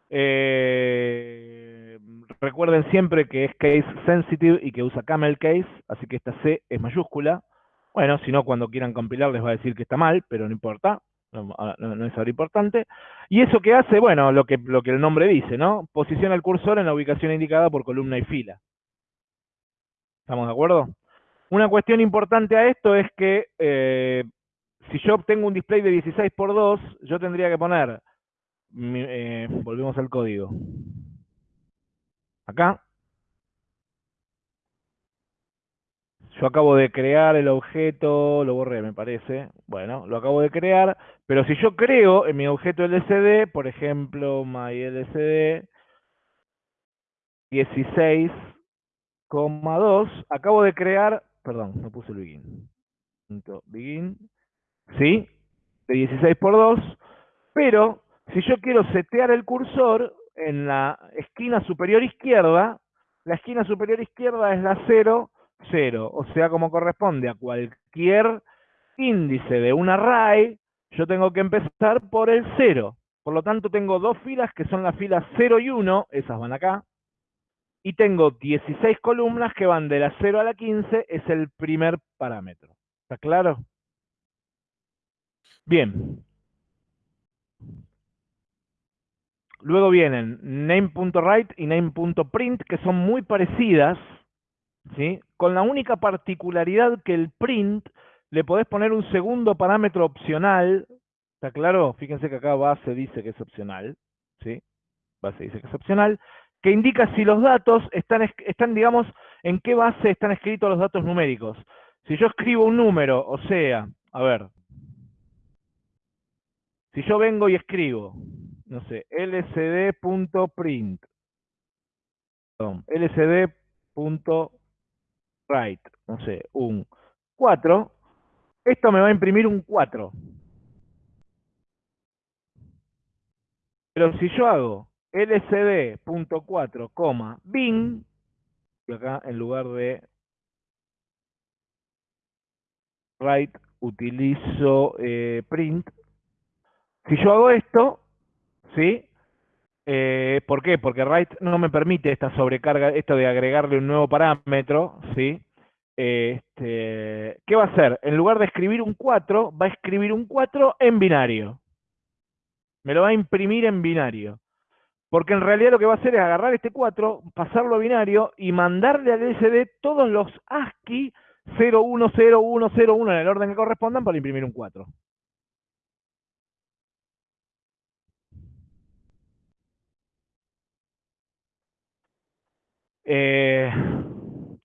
Eh, recuerden siempre que es case sensitive y que usa camel case, así que esta C es mayúscula. Bueno, si no, cuando quieran compilar les va a decir que está mal, pero no importa, no, es ahora importante. Y eso que hace, bueno, lo que, lo que el nombre dice, ¿no? Posiciona el cursor en la ubicación indicada por columna y fila. ¿Estamos de acuerdo? Una cuestión importante a esto es que eh, si yo obtengo un display de 16 x 2, yo tendría que poner, eh, volvemos al código, acá, yo acabo de crear el objeto, lo borré me parece, bueno, lo acabo de crear, pero si yo creo en mi objeto LCD, por ejemplo, MyLCD 16,2, acabo de crear perdón, no puse el begin. Begin, ¿sí? De 16 por 2, pero si yo quiero setear el cursor en la esquina superior izquierda, la esquina superior izquierda es la 0, 0, o sea, como corresponde a cualquier índice de un array, yo tengo que empezar por el 0. Por lo tanto, tengo dos filas que son las filas 0 y 1, esas van acá. Y tengo 16 columnas que van de la 0 a la 15, es el primer parámetro. ¿Está claro? Bien. Luego vienen name.write y name.print, que son muy parecidas, ¿sí? con la única particularidad que el print le podés poner un segundo parámetro opcional, ¿está claro? Fíjense que acá base dice que es opcional, ¿sí? Base dice que es opcional, que indica si los datos están, están, digamos, en qué base están escritos los datos numéricos. Si yo escribo un número, o sea, a ver, si yo vengo y escribo no sé, lcd.print, lcd.write, no sé, un 4, esto me va a imprimir un 4. Pero si yo hago lcd.4, bin, y acá en lugar de write utilizo eh, print, si yo hago esto, ¿sí? Eh, ¿Por qué? Porque write no me permite esta sobrecarga, esto de agregarle un nuevo parámetro, ¿sí? Este, ¿Qué va a hacer? En lugar de escribir un 4, va a escribir un 4 en binario. Me lo va a imprimir en binario. Porque en realidad lo que va a hacer es agarrar este 4, pasarlo a binario y mandarle al LCD todos los ASCII 010101 en el orden que correspondan para imprimir un 4. Eh,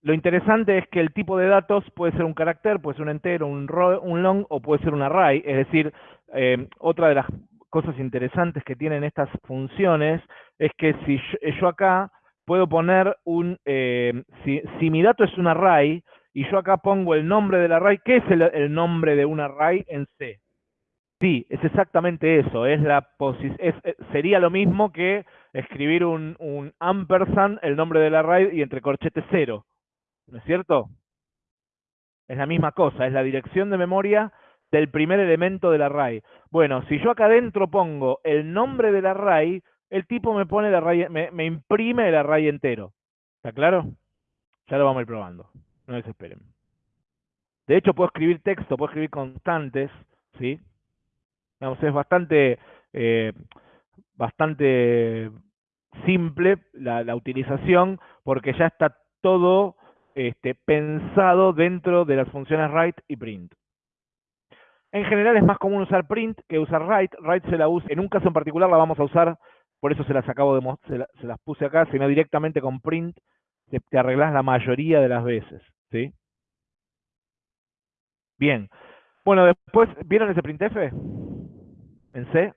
lo interesante es que el tipo de datos puede ser un carácter, puede ser un entero, un, un long o puede ser un array. Es decir, eh, otra de las cosas interesantes que tienen estas funciones es que si yo, acá puedo poner un, eh, si, mi dato es un array y yo acá pongo el nombre del array, ¿qué es el, nombre de un array en C? Sí, es exactamente eso, es la es, sería lo mismo que escribir un, un ampersand, el nombre del array y entre corchetes cero. ¿No es cierto? Es la misma cosa, es la dirección de memoria del primer elemento del array. Bueno, si yo acá adentro pongo el nombre del array, el tipo me pone el array, me, imprime el array entero. ¿Está claro? Ya lo vamos a ir probando. No desesperen. De hecho, puedo escribir texto, puedo escribir constantes, ¿sí? es bastante eh, bastante simple la, utilización porque ya está todo este, pensado dentro de las funciones write y print. En general es más común usar print que usar write. Write se la usa, en un caso en particular la vamos a usar, por eso se las acabo de se, se las puse acá, sino directamente con print te, te la mayoría de las veces. ¿sí? Bien. Bueno, después, ¿vieron ese printf? En C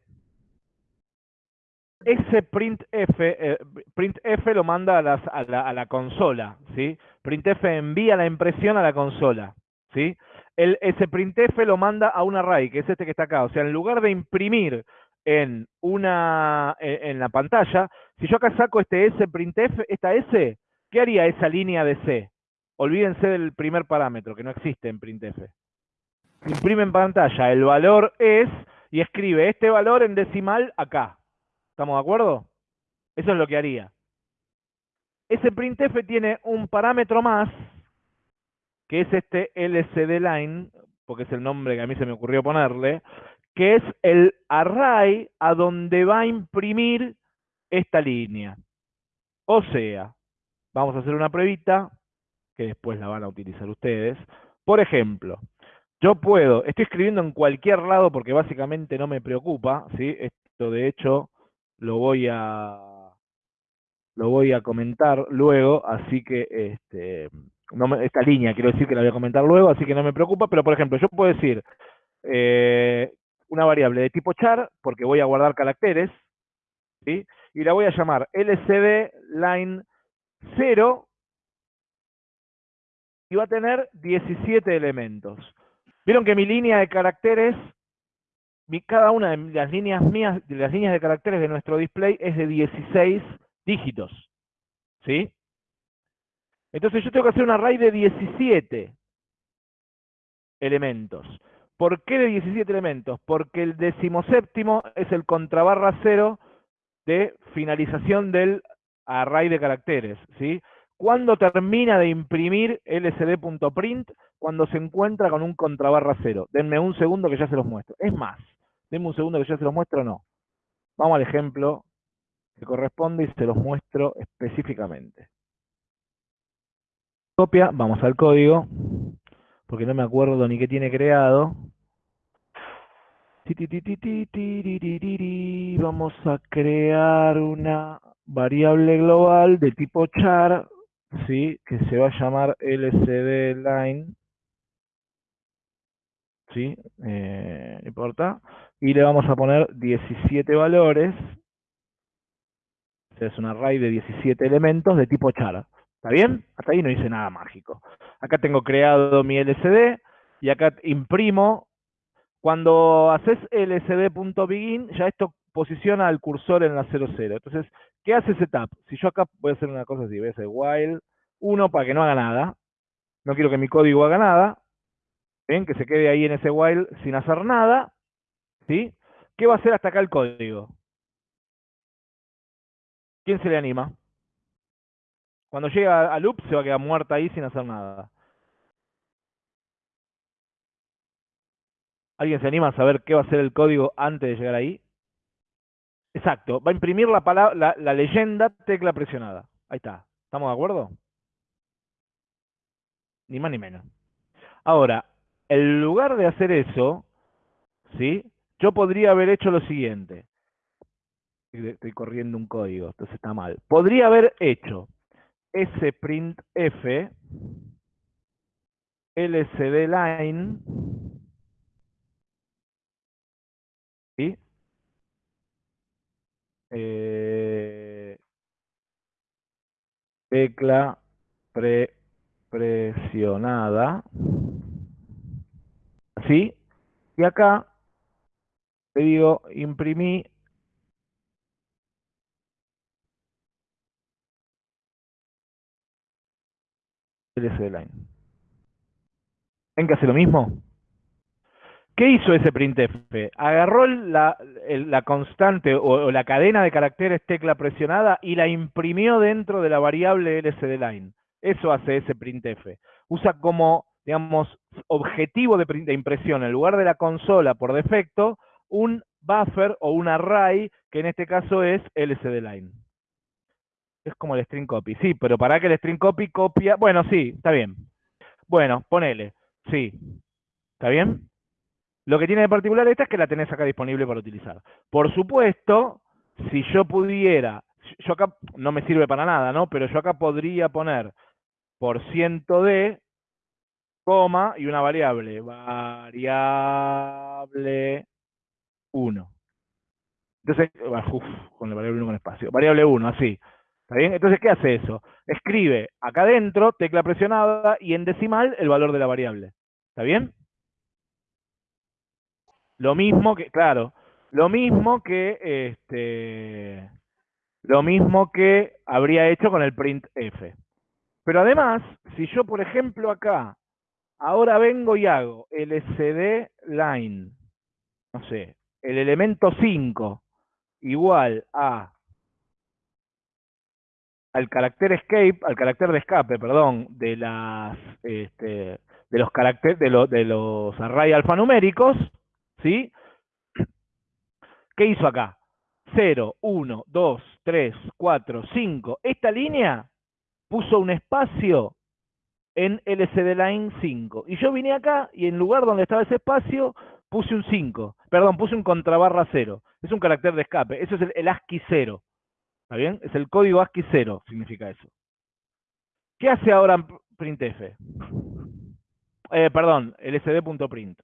ese printf, eh, printf lo manda a, la, consola, ¿sí? Printf envía la impresión a la consola, ¿sí? El, ese printf lo manda a un array, que es este que está acá. O sea, en lugar de imprimir en una en, la pantalla, si yo acá saco este S printf, esta S, ¿qué haría esa línea de C? Olvídense del primer parámetro, que no existe en printf. Imprime en pantalla, el valor es, y escribe este valor en decimal acá. ¿Estamos de acuerdo? Eso es lo que haría. Ese printf tiene un parámetro más, que es este lcd line, porque es el nombre que a mí se me ocurrió ponerle, que es el array a donde va a imprimir esta línea. O sea, vamos a hacer una pruebita, que después la van a utilizar ustedes. Por ejemplo, yo puedo, estoy escribiendo en cualquier lado porque básicamente no me preocupa, ¿sí? Esto de hecho lo voy a lo voy a comentar luego, así que este, no esta línea quiero decir que la voy a comentar luego, así que no me preocupa, pero por ejemplo, yo puedo decir eh, una variable de tipo char, porque voy a guardar caracteres, ¿sí? y la voy a llamar lcd line 0, y va a tener 17 elementos. Vieron que mi línea de caracteres cada una de las líneas mías, de las líneas de caracteres de nuestro display es de 16 dígitos. ¿Sí? Entonces yo tengo que hacer un array de 17 elementos. ¿Por qué de 17 elementos? Porque el decimoséptimo es el contrabarra cero de finalización del array de caracteres, ¿sí? ¿Cuándo termina de imprimir lsd.print? Cuando se encuentra con un contrabarra cero. Denme un segundo que ya se los muestro. Es más, denme un segundo que ya se los muestro no. Vamos al ejemplo que corresponde y se los muestro específicamente. Copia, vamos al código, porque no me acuerdo ni qué tiene creado. Vamos a crear una variable global de tipo char, ¿sí? que se va a llamar lcd line. ¿Sí? Eh, importa. Y le vamos a poner 17 valores. es un array de 17 elementos de tipo char. ¿Está bien? Hasta ahí no hice nada mágico. Acá tengo creado mi LCD y acá imprimo. Cuando haces lcd.begin, ya esto posiciona al cursor en la 00. Entonces, ¿qué hace setup? Si yo acá voy a hacer una cosa así, voy a hacer while 1 para que no haga nada. No quiero que mi código haga nada. ¿Ven? Que se quede ahí en ese while sin hacer nada. ¿Sí? ¿Qué va a hacer hasta acá el código? ¿Quién se le anima? Cuando llega a loop se va a quedar muerta ahí sin hacer nada. ¿Alguien se anima a saber qué va a ser el código antes de llegar ahí? Exacto, va a imprimir la, palabra, la, leyenda tecla presionada. Ahí está. ¿Estamos de acuerdo? Ni más ni menos. Ahora, en lugar de hacer eso, ¿sí? Yo podría haber hecho lo siguiente. Estoy corriendo un código, entonces está mal. Podría haber hecho sprintf lcd line ¿sí? Eh, tecla pre presionada ¿sí? y acá te digo imprimí LCD line. ¿Ven que hace lo mismo? ¿Qué hizo ese printf? Agarró la, constante o, la cadena de caracteres tecla presionada y la imprimió dentro de la variable LCD line. Eso hace ese printf. Usa como, digamos, objetivo de, de impresión, en lugar de la consola por defecto, un buffer o un array, que en este caso es LCD line. Es como el string copy. Sí, pero para que el string copy copia... Bueno, sí, está bien. Bueno, ponele. Sí. ¿Está bien? Lo que tiene de particular esta es que la tenés acá disponible para utilizar. Por supuesto, si yo pudiera... Yo acá no me sirve para nada, ¿no? Pero yo acá podría poner por ciento de, coma, y una variable. Variable 1. Entonces, uf, con la variable 1 con espacio. Variable 1, así. ¿Está bien? Entonces, ¿qué hace eso? Escribe acá adentro, tecla presionada, y en decimal el valor de la variable. ¿Está bien? Lo mismo que, claro, lo mismo que, este, lo mismo que habría hecho con el printf. Pero además, si yo, por ejemplo, acá, ahora vengo y hago lcd line, no sé, el elemento 5 igual a al carácter escape, al carácter de escape, perdón, de las este, de los caracteres de, de los array alfanuméricos, ¿sí? ¿Qué hizo acá? 0, 1, 2, 3, 4, 5. Esta línea puso un espacio en LCD line 5. Y yo vine acá y en lugar donde estaba ese espacio puse un 5. Perdón, puse un contrabarra 0. Es un carácter de escape. Eso es el, el ASCII 0. ¿Está bien? Es el código ASCII 0, significa eso. ¿Qué hace ahora printf? Eh, perdón, lsd.print.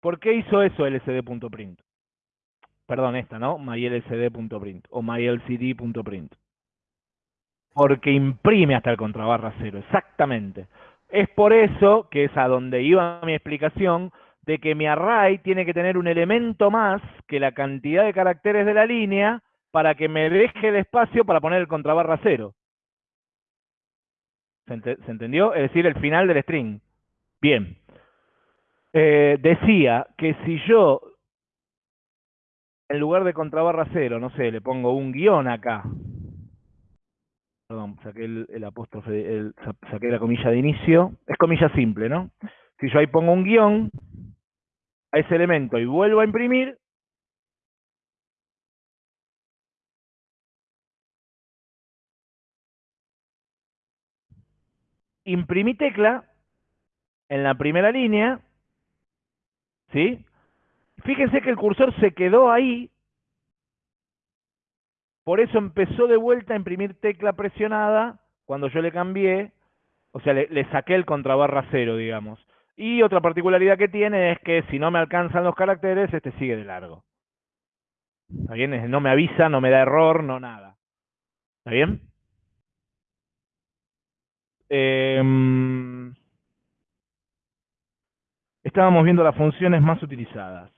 ¿Por qué hizo eso lsd.print? Perdón, esta, ¿no? mylsd.print o mylcd.print. Porque imprime hasta el contrabarra cero, exactamente. Es por eso que es a donde iba mi explicación de que mi array tiene que tener un elemento más que la cantidad de caracteres de la línea para que me deje el espacio para poner el contrabarra cero. ¿Se, entendió? Es decir, el final del string. Bien. Eh, decía que si yo, en lugar de contrabarra cero, no sé, le pongo un guion acá, perdón, saqué el, apóstrofe, saqué la comilla de inicio, es comilla simple, ¿no? Si yo ahí pongo un guion a ese elemento y vuelvo a imprimir, imprimí tecla en la primera línea, ¿sí? Fíjense que el cursor se quedó ahí, por eso empezó de vuelta a imprimir tecla presionada cuando yo le cambié, o sea, le, saqué el contrabarra cero, digamos. Y otra particularidad que tiene es que si no me alcanzan los caracteres, este sigue de largo. ¿Está bien? No me avisa, no me da error, no nada. ¿Está bien? Em, estábamos viendo las funciones más utilizadas.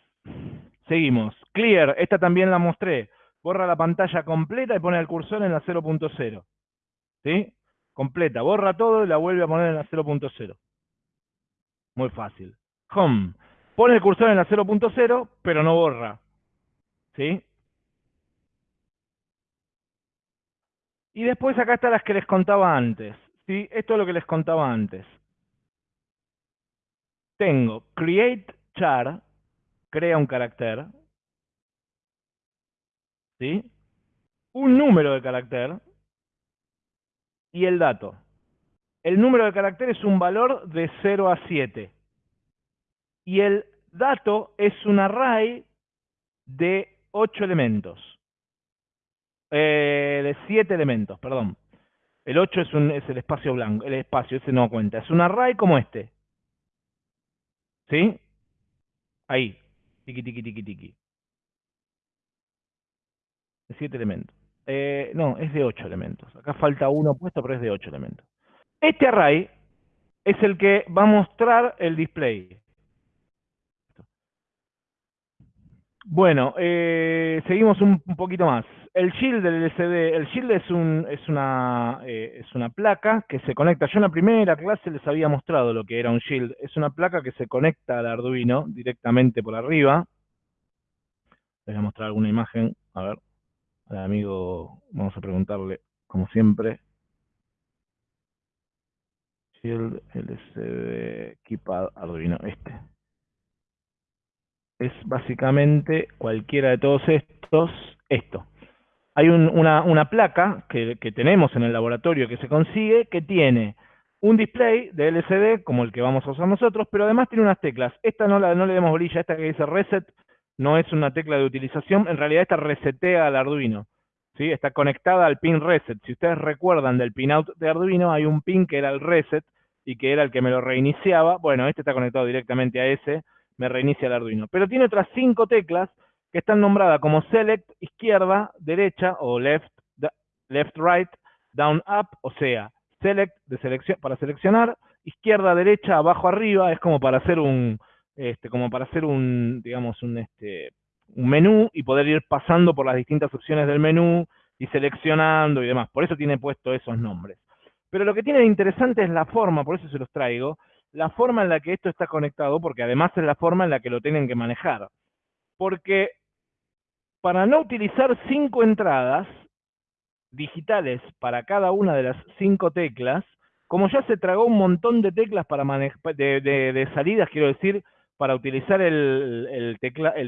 Seguimos. Clear, esta también la mostré. Borra la pantalla completa y pone el cursor en la 0.0. ¿Sí? Completa. Borra todo y la vuelve a poner en la 0.0. Muy fácil. Home. Pone el cursor en la 0.0, pero no borra. ¿Sí? Y después acá están las que les contaba antes. ¿Sí? Esto es lo que les contaba antes. Tengo create char, crea un carácter, ¿sí? un número de carácter y el dato. El número de carácter es un valor de 0 a 7. Y el dato es un array de 8 elementos. Eh, de 7 elementos, perdón. El 8 es, es el espacio blanco, el espacio, ese no cuenta. Es un array como este. ¿Sí? Ahí. Tiki, tiki, tiki, tiki. De 7 elementos. Eh, no, es de 8 elementos. Acá falta uno puesto, pero es de 8 elementos. Este array es el que va a mostrar el display. Bueno, eh, seguimos un, poquito más. El shield del LCD, el shield es, un, es, una, eh, es una placa que se conecta. Yo en la primera clase les había mostrado lo que era un shield. Es una placa que se conecta al Arduino directamente por arriba. Les voy a mostrar alguna imagen. A ver, amigo, vamos a preguntarle, como siempre. Shield LCD Keypad Arduino, este es básicamente cualquiera de todos estos, esto. Hay una, placa que, tenemos en el laboratorio que se consigue que tiene un display de LCD como el que vamos a usar nosotros, pero además tiene unas teclas. Esta no, la, no le demos bolilla, esta que dice reset no es una tecla de utilización, en realidad esta resetea al Arduino. ¿sí? Está conectada al pin reset. Si ustedes recuerdan del pin out de Arduino, hay un pin que era el reset y que era el que me lo reiniciaba. Bueno, este está conectado directamente a ese me reinicia el Arduino. Pero tiene otras cinco teclas que están nombradas como select, izquierda, derecha o left, left, right, down, up, o sea, select de selección, para seleccionar, izquierda, derecha, abajo, arriba, es como para hacer un, este, como para hacer un, digamos, un, este, un menú y poder ir pasando por las distintas opciones del menú y seleccionando y demás. Por eso tiene puesto esos nombres. Pero lo que tiene de interesante es la forma, por eso se los traigo, la forma en la que esto está conectado, porque además es la forma en la que lo tienen que manejar. Porque para no utilizar cinco entradas digitales para cada una de las cinco teclas, como ya se tragó un montón de teclas para de, de, salidas, quiero decir, para utilizar el,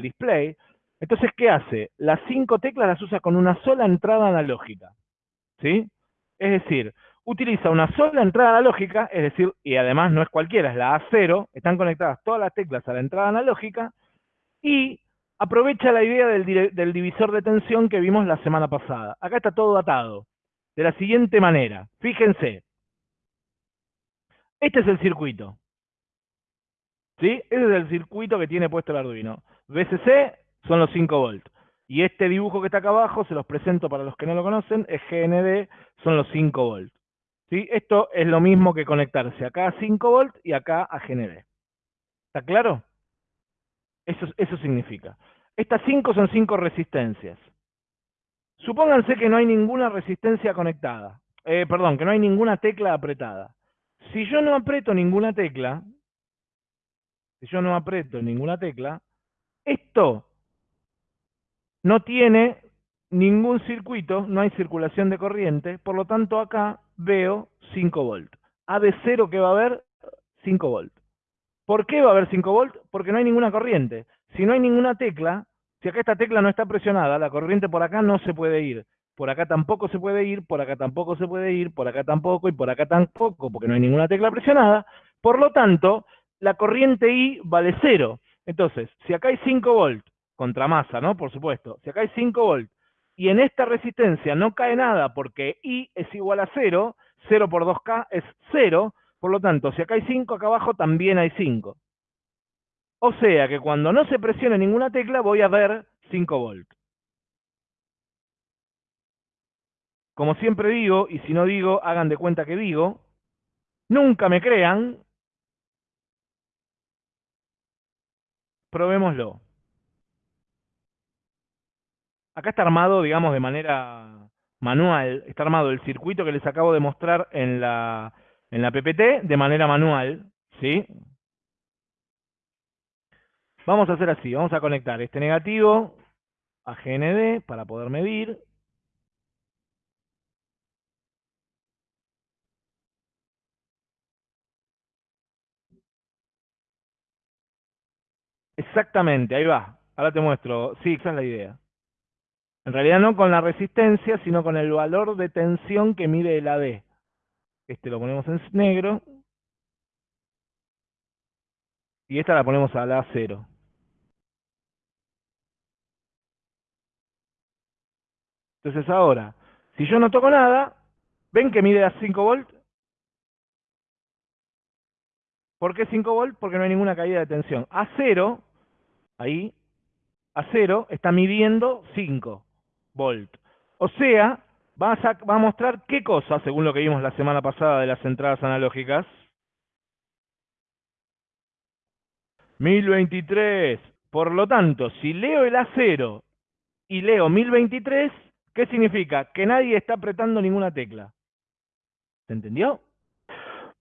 display, entonces, ¿qué hace? Las cinco teclas las usa con una sola entrada analógica. ¿Sí? Es decir, utiliza una sola entrada analógica, es decir, y además no es cualquiera, es la A0, están conectadas todas las teclas a la entrada analógica, y aprovecha la idea del, del, divisor de tensión que vimos la semana pasada. Acá está todo atado, de la siguiente manera, fíjense, este es el circuito, ¿sí? Ese es el circuito que tiene puesto el Arduino. VCC son los 5 volts. Y este dibujo que está acá abajo, se los presento para los que no lo conocen, es GND, son los 5 volts. Esto es lo mismo que conectarse acá a 5 volts y acá a GND. ¿Está claro? Eso, eso significa. Estas 5 son 5 resistencias. Supónganse que no hay ninguna resistencia conectada. eh, perdón, que no hay ninguna tecla apretada. Si yo no aprieto ninguna tecla, si yo no aprieto ninguna tecla, esto no tiene ningún circuito, no hay circulación de corriente, por lo tanto acá veo 5 volts. A de 0 que va a haber 5 volts. ¿Por qué va a haber 5 volts? Porque no hay ninguna corriente. Si no hay ninguna tecla, si acá esta tecla no está presionada, la corriente por acá no se puede ir. Por acá tampoco se puede ir, por acá tampoco se puede ir, por acá tampoco y por acá tampoco, porque no hay ninguna tecla presionada. Por lo tanto, la corriente I vale 0. Entonces, si acá hay 5 volts, contra masa, ¿no? Por supuesto. Si acá hay 5 volts y en esta resistencia no cae nada porque I es igual a 0, 0 por 2K es 0, por lo tanto, si acá hay 5, acá abajo también hay 5. O sea que cuando no se presione ninguna tecla voy a ver 5 volts. Como siempre digo, y si no digo, hagan de cuenta que digo, nunca me crean, probémoslo. Acá está armado, digamos, de manera manual, está armado el circuito que les acabo de mostrar en la, en la PPT de manera manual, ¿sí? Vamos a hacer así, vamos a conectar este negativo a GND para poder medir. Exactamente, ahí va. Ahora te muestro. Sí, esa es la idea. En realidad no con la resistencia, sino con el valor de tensión que mide el AD. Este lo ponemos en negro. Y esta la ponemos a la 0. Entonces ahora, si yo no toco nada, ¿ven que mide a 5 volts? ¿Por qué 5 volts? Porque no hay ninguna caída de tensión. A 0, ahí, a 0 está midiendo 5 volt. O sea, va a, mostrar qué cosa, según lo que vimos la semana pasada de las entradas analógicas. 1023. Por lo tanto, si leo el A0 y leo 1023, ¿qué significa? Que nadie está apretando ninguna tecla. ¿Se entendió?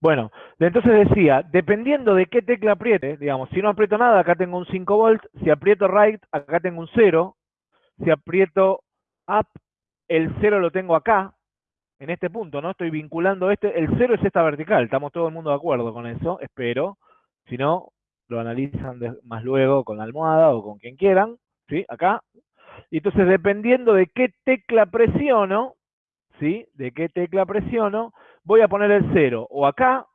Bueno, entonces decía, dependiendo de qué tecla apriete, digamos, si no aprieto nada, acá tengo un 5 volt, si aprieto right, acá tengo un 0, si aprieto up, el 0 lo tengo acá, en este punto, ¿no? Estoy vinculando este, el 0 es esta vertical, estamos todo el mundo de acuerdo con eso, espero, si no, lo analizan más luego con la almohada o con quien quieran, ¿sí? Acá. Y entonces, dependiendo de qué tecla presiono, ¿sí? De qué tecla presiono, voy a poner el 0 o acá,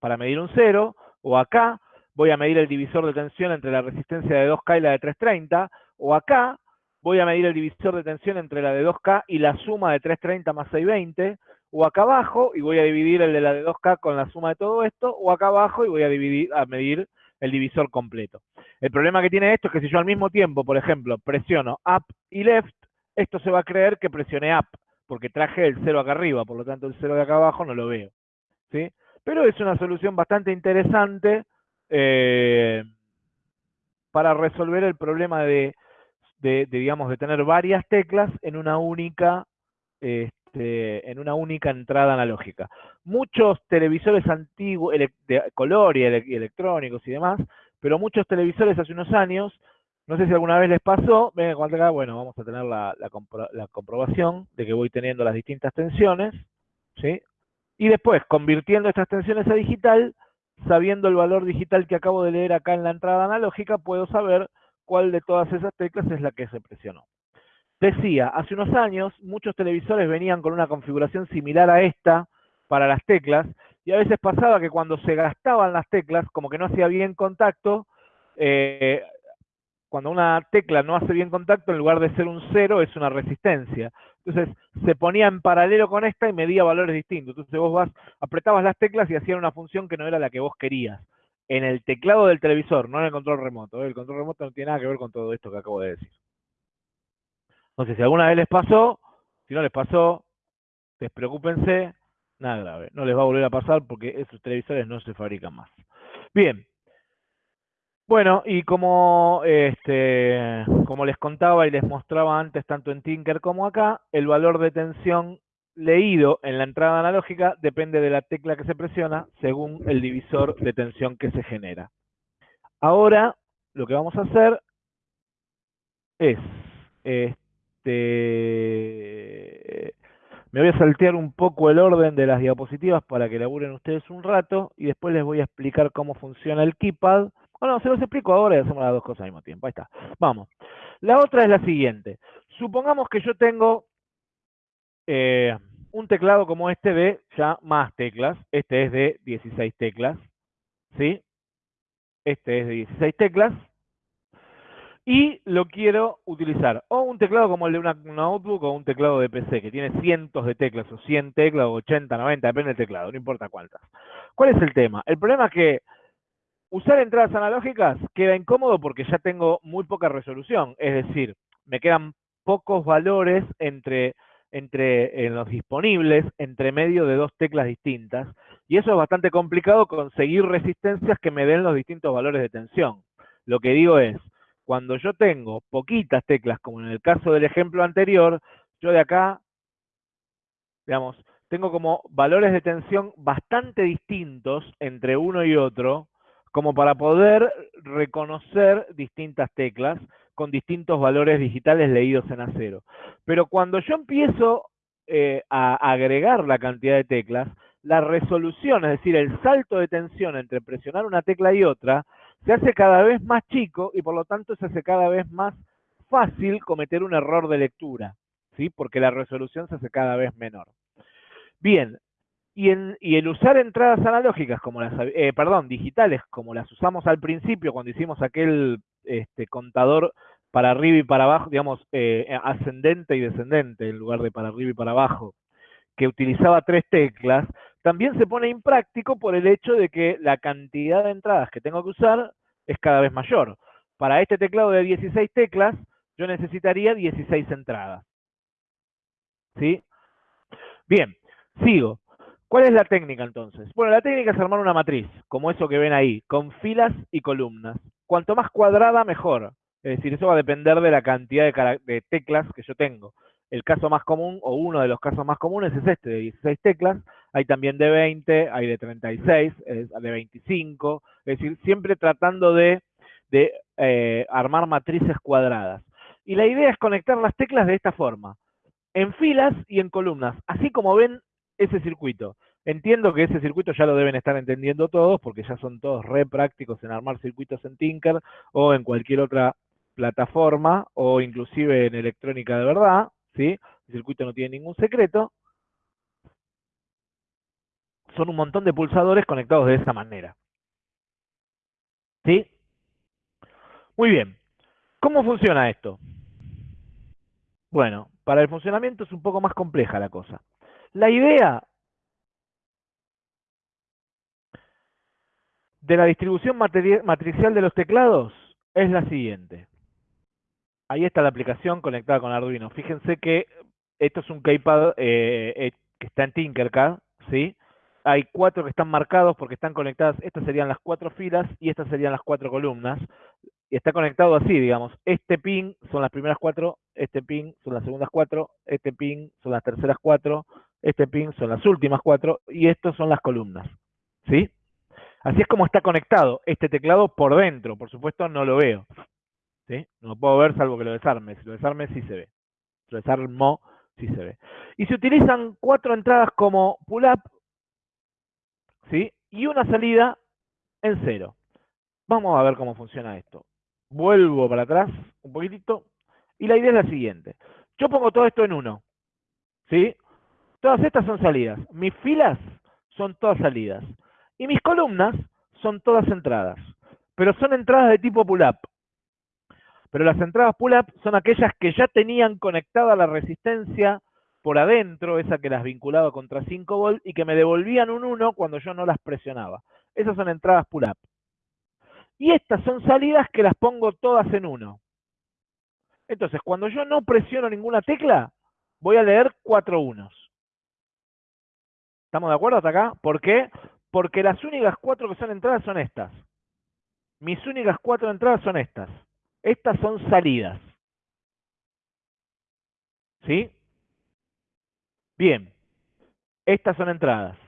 para medir un 0, o acá, voy a medir el divisor de tensión entre la resistencia de 2K y la de 330, o acá, voy a medir el divisor de tensión entre la de 2K y la suma de 330 más 620, o acá abajo y voy a dividir el de la de 2K con la suma de todo esto, o acá abajo y voy a, dividir, a medir el divisor completo. El problema que tiene esto es que si yo al mismo tiempo, por ejemplo, presiono up y left, esto se va a creer que presioné up, porque traje el 0 acá arriba, por lo tanto el 0 de acá abajo no lo veo. ¿sí? Pero es una solución bastante interesante eh, para resolver el problema de de, digamos, de tener varias teclas en una única, este, en una única entrada analógica. Muchos televisores antiguos, de color y, electrónicos y demás, pero muchos televisores hace unos años, no sé si alguna vez les pasó, ven acá, bueno, vamos a tener la, la, comprobación de que voy teniendo las distintas tensiones, ¿sí? Y después, convirtiendo estas tensiones a digital, sabiendo el valor digital que acabo de leer acá en la entrada analógica, puedo saber cuál de todas esas teclas es la que se presionó. Decía, hace unos años muchos televisores venían con una configuración similar a esta para las teclas y a veces pasaba que cuando se gastaban las teclas, como que no hacía bien contacto, eh, cuando una tecla no hace bien contacto, en lugar de ser un cero, es una resistencia. Entonces, se ponía en paralelo con esta y medía valores distintos. Entonces, vos vas, apretabas las teclas y hacían una función que no era la que vos querías en el teclado del televisor, no en el control remoto. ¿eh? El control remoto no tiene nada que ver con todo esto que acabo de decir. Entonces, si alguna vez les pasó, si no les pasó, despreocúpense, nada grave. No les va a volver a pasar porque esos televisores no se fabrican más. Bien. Bueno, y como, este, como les contaba y les mostraba antes, tanto en Tinker como acá, el valor de tensión leído en la entrada analógica depende de la tecla que se presiona según el divisor de tensión que se genera. Ahora lo que vamos a hacer es, este, me voy a saltear un poco el orden de las diapositivas para que laburen ustedes un rato y después les voy a explicar cómo funciona el keypad. Bueno, se los explico ahora y hacemos las dos cosas al mismo tiempo. Ahí está. Vamos. La otra es la siguiente. Supongamos que yo tengo eh, un teclado como este de ya más teclas. Este es de 16 teclas. ¿Sí? Este es de 16 teclas. Y lo quiero utilizar o un teclado como el de una notebook o un teclado de PC que tiene cientos de teclas o 100 teclas o 80, 90, depende del teclado, no importa cuántas. ¿Cuál es el tema? El problema es que usar entradas analógicas queda incómodo porque ya tengo muy poca resolución, es decir, me quedan pocos valores entre entre en los disponibles entre medio de dos teclas distintas y eso es bastante complicado conseguir resistencias que me den los distintos valores de tensión. Lo que digo es, cuando yo tengo poquitas teclas, como en el caso del ejemplo anterior, yo de acá, digamos, tengo como valores de tensión bastante distintos entre uno y otro, como para poder reconocer distintas teclas con distintos valores digitales leídos en acero. Pero cuando yo empiezo eh, a agregar la cantidad de teclas, la resolución, es decir, el salto de tensión entre presionar una tecla y otra, se hace cada vez más chico y por lo tanto se hace cada vez más fácil cometer un error de lectura, ¿sí? Porque la resolución se hace cada vez menor. Bien, y, el usar entradas analógicas, como las, eh, perdón, digitales, como las usamos al principio cuando hicimos aquel este, contador para arriba y para abajo, digamos, eh, ascendente y descendente, en lugar de para arriba y para abajo, que utilizaba tres teclas, también se pone impráctico por el hecho de que la cantidad de entradas que tengo que usar es cada vez mayor. Para este teclado de 16 teclas, yo necesitaría 16 entradas. ¿Sí? Bien, sigo. ¿Cuál es la técnica entonces? Bueno, la técnica es armar una matriz, como eso que ven ahí, con filas y columnas. Cuanto más cuadrada, mejor. Es decir, eso va a depender de la cantidad de, teclas que yo tengo. El caso más común, o uno de los casos más comunes, es este, de 16 teclas. Hay también de 20, hay de 36, de 25. Es decir, siempre tratando de, eh, armar matrices cuadradas. Y la idea es conectar las teclas de esta forma, en filas y en columnas, así como ven ese circuito. Entiendo que ese circuito ya lo deben estar entendiendo todos, porque ya son todos re prácticos en armar circuitos en Tinker o en cualquier otra plataforma o inclusive en electrónica de verdad, ¿sí? El circuito no tiene ningún secreto. Son un montón de pulsadores conectados de esa manera. ¿Sí? Muy bien. ¿Cómo funciona esto? Bueno, para el funcionamiento es un poco más compleja la cosa. La idea de la distribución matricial de los teclados es la siguiente. Ahí está la aplicación conectada con Arduino. Fíjense que esto es un keypad eh, eh, que está en Tinkercad, ¿sí? Hay cuatro que están marcados porque están conectadas, estas serían las cuatro filas y estas serían las cuatro columnas. Y está conectado así, digamos. Este pin son las primeras cuatro, este pin son las segundas cuatro, este pin son las terceras cuatro, este pin son las últimas cuatro y estos son las columnas, ¿sí? Así es como está conectado este teclado por dentro. Por supuesto no lo veo. No lo puedo ver salvo que lo desarme. Si lo desarme, sí se ve. Si lo desarmo, sí se ve. Y se utilizan cuatro entradas como pull-up, ¿sí? Y una salida en cero. Vamos a ver cómo funciona esto. Vuelvo para atrás un poquitito. Y la idea es la siguiente. Yo pongo todo esto en uno. ¿Sí? Todas estas son salidas. Mis filas son todas salidas. Y mis columnas son todas entradas. Pero son entradas de tipo pull-up. Pero las entradas pull-up son aquellas que ya tenían conectada la resistencia por adentro, esa que las vinculaba contra 5 volts y que me devolvían un 1 cuando yo no las presionaba. Esas son entradas pull-up. Y estas son salidas que las pongo todas en 1. Entonces, cuando yo no presiono ninguna tecla, voy a leer cuatro unos. ¿Estamos de acuerdo hasta acá? ¿Por qué? Porque las únicas cuatro que son entradas son estas. Mis únicas cuatro entradas son estas. Estas son salidas. ¿Sí? Bien. Estas son entradas.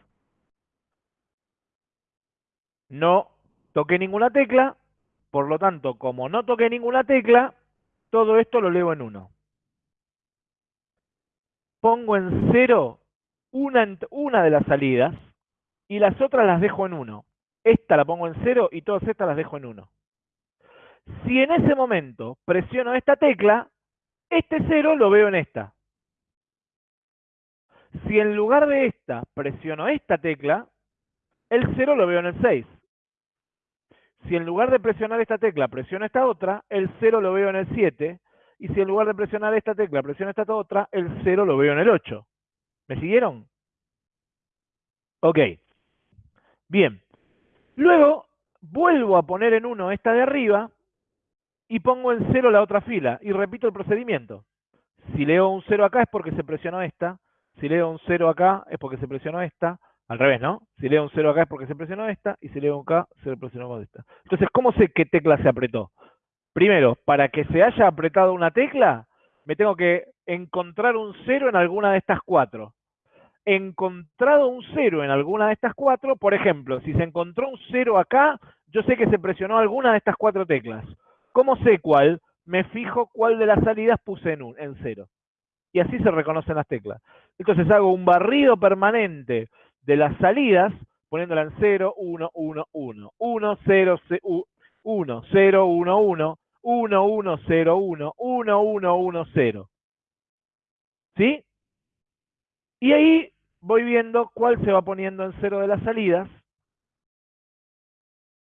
No toqué ninguna tecla, por lo tanto, como no toqué ninguna tecla, todo esto lo leo en 1. Pongo en 0 una, de las salidas y las otras las dejo en 1. Esta la pongo en 0 y todas estas las dejo en 1. Si en ese momento presiono esta tecla, este 0 lo veo en esta. Si en lugar de esta presiono esta tecla, el 0 lo veo en el 6. Si en lugar de presionar esta tecla presiono esta otra, el 0 lo veo en el 7. Y si en lugar de presionar esta tecla presiono esta otra, el 0 lo veo en el 8. ¿Me siguieron? Ok. Bien. Luego vuelvo a poner en 1 esta de arriba y pongo en 0 la otra fila y repito el procedimiento. Si leo un 0 acá es porque se presionó esta, si leo un 0 acá es porque se presionó esta, al revés, ¿no? Si leo un 0 acá es porque se presionó esta, y si leo un acá, se presionó esta. Entonces, ¿cómo sé qué tecla se apretó? Primero, para que se haya apretado una tecla, me tengo que encontrar un 0 en alguna de estas cuatro. Encontrado un 0 en alguna de estas cuatro, por ejemplo, si se encontró un 0 acá, yo sé que se presionó alguna de estas cuatro teclas. ¿Cómo sé cuál? Me fijo cuál de las salidas puse en, un, en 0 y así se reconocen las teclas. Entonces hago un barrido permanente de las salidas, poniéndola en 0, 1, 1, 1, 1, 0, 1, 0, 1, 1, 1, 1, 0, 1, 1, 1, 1, 0. ¿Sí? Y ahí voy viendo cuál se va poniendo en 0 de las salidas,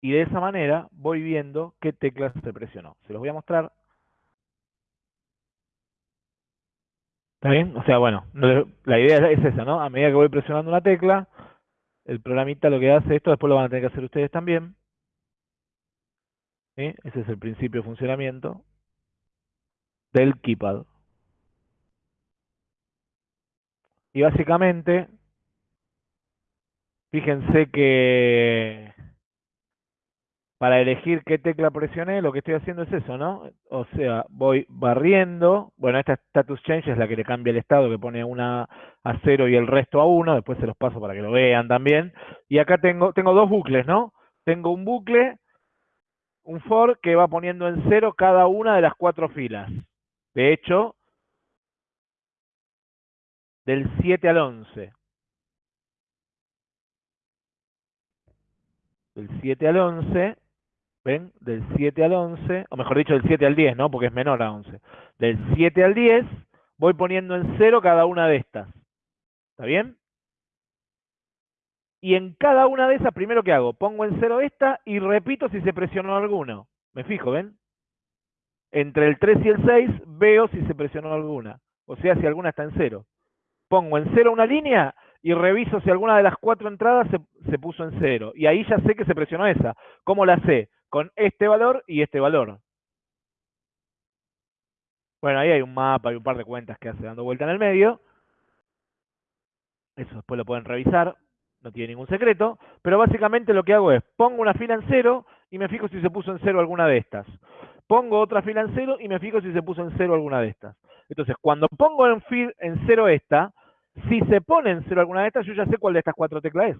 y de esa manera voy viendo qué teclas se presionó. Se los voy a mostrar. ¿Está bien? O sea, bueno, la idea es esa, ¿no? A medida que voy presionando una tecla, el programita lo que hace esto, después lo van a tener que hacer ustedes también. Ese es el principio de funcionamiento del keypad. Y básicamente, fíjense que para elegir qué tecla presioné, lo que estoy haciendo es eso, ¿no? O sea, voy barriendo, bueno, esta status change es la que le cambia el estado, que pone una a 0 y el resto a 1, después se los paso para que lo vean también. Y acá tengo, tengo dos bucles, ¿no? Tengo un bucle, un for, que va poniendo en 0 cada una de las cuatro filas. De hecho, del 7 al 11. Del 7 al 11 ¿ven? Del 7 al 11, o mejor dicho, del 7 al 10, ¿no? Porque es menor a 11. Del 7 al 10 voy poniendo en 0 cada una de estas. ¿Está bien? Y en cada una de esas, primero que hago, pongo en 0 esta y repito si se presionó alguno. Me fijo, ¿ven? Entre el 3 y el 6 veo si se presionó alguna. O sea, si alguna está en 0. Pongo en 0 una línea y reviso si alguna de las cuatro entradas se, se puso en 0. Y ahí ya sé que se presionó esa. ¿Cómo la sé? con este valor y este valor. Bueno, ahí hay un mapa, y un par de cuentas que hace dando vuelta en el medio. Eso después lo pueden revisar, no tiene ningún secreto. Pero básicamente lo que hago es, pongo una fila en cero y me fijo si se puso en cero alguna de estas. Pongo otra fila en cero y me fijo si se puso en cero alguna de estas. Entonces, cuando pongo en, en cero esta, si se pone en cero alguna de estas, yo ya sé cuál de estas cuatro teclas es.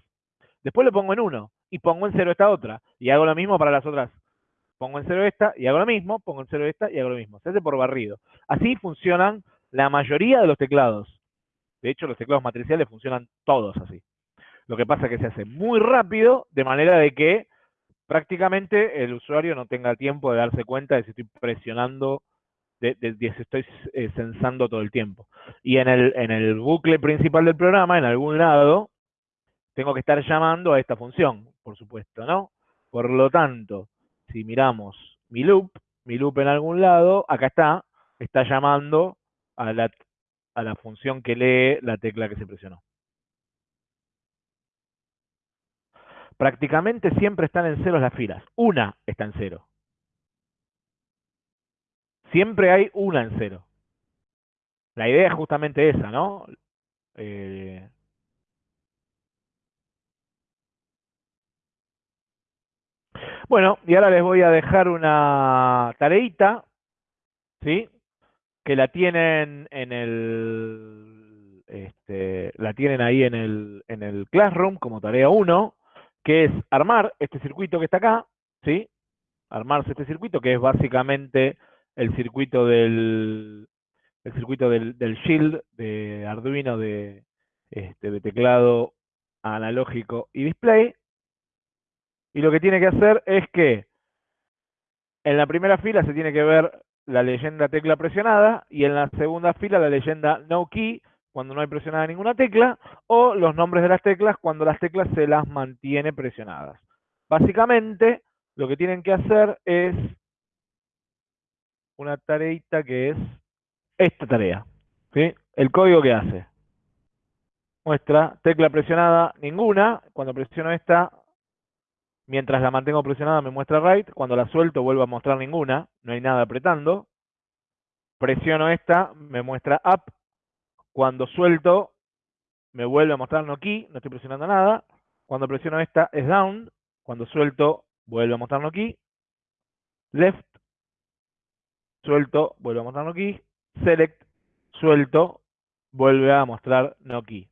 Después lo pongo en 1 y pongo en 0 esta otra. Y hago lo mismo para las otras. Pongo en 0 esta y hago lo mismo, pongo en 0 esta y hago lo mismo. Se hace por barrido. Así funcionan la mayoría de los teclados. De hecho, los teclados matriciales funcionan todos así. Lo que pasa es que se hace muy rápido, de manera de que prácticamente el usuario no tenga tiempo de darse cuenta de si estoy presionando, de, si estoy eh, sensando todo el tiempo. Y en el, en el bucle principal del programa, en algún lado, tengo que estar llamando a esta función, por supuesto, ¿no? Por lo tanto, si miramos mi loop, mi loop en algún lado, acá está, está llamando a la, a la función que lee la tecla que se presionó. Prácticamente siempre están en cero las filas. Una está en cero. Siempre hay una en cero. La idea es justamente esa, ¿no? Eh, Bueno, y ahora les voy a dejar una tareita, ¿sí? Que la tienen en el, este, la tienen ahí en el, en el Classroom como tarea 1, que es armar este circuito que está acá, ¿sí? Armarse este circuito, que es básicamente el circuito del, el circuito del, Shield de Arduino de, este, de teclado analógico y display. Y lo que tiene que hacer es que en la primera fila se tiene que ver la leyenda tecla presionada y en la segunda fila la leyenda no key cuando no hay presionada ninguna tecla o los nombres de las teclas cuando las teclas se las mantiene presionadas. Básicamente lo que tienen que hacer es una tareita que es esta tarea. ¿sí? El código que hace. Muestra tecla presionada ninguna. Cuando presiono esta, mientras la mantengo presionada me muestra right. Cuando la suelto vuelvo a mostrar ninguna. No hay nada apretando. Presiono esta, me muestra up. Cuando suelto, me vuelve a mostrar no key. No estoy presionando nada. Cuando presiono esta es down. Cuando suelto, vuelve a mostrar no key. Left. Suelto, vuelve a mostrar no select, suelto, vuelve a mostrar no key.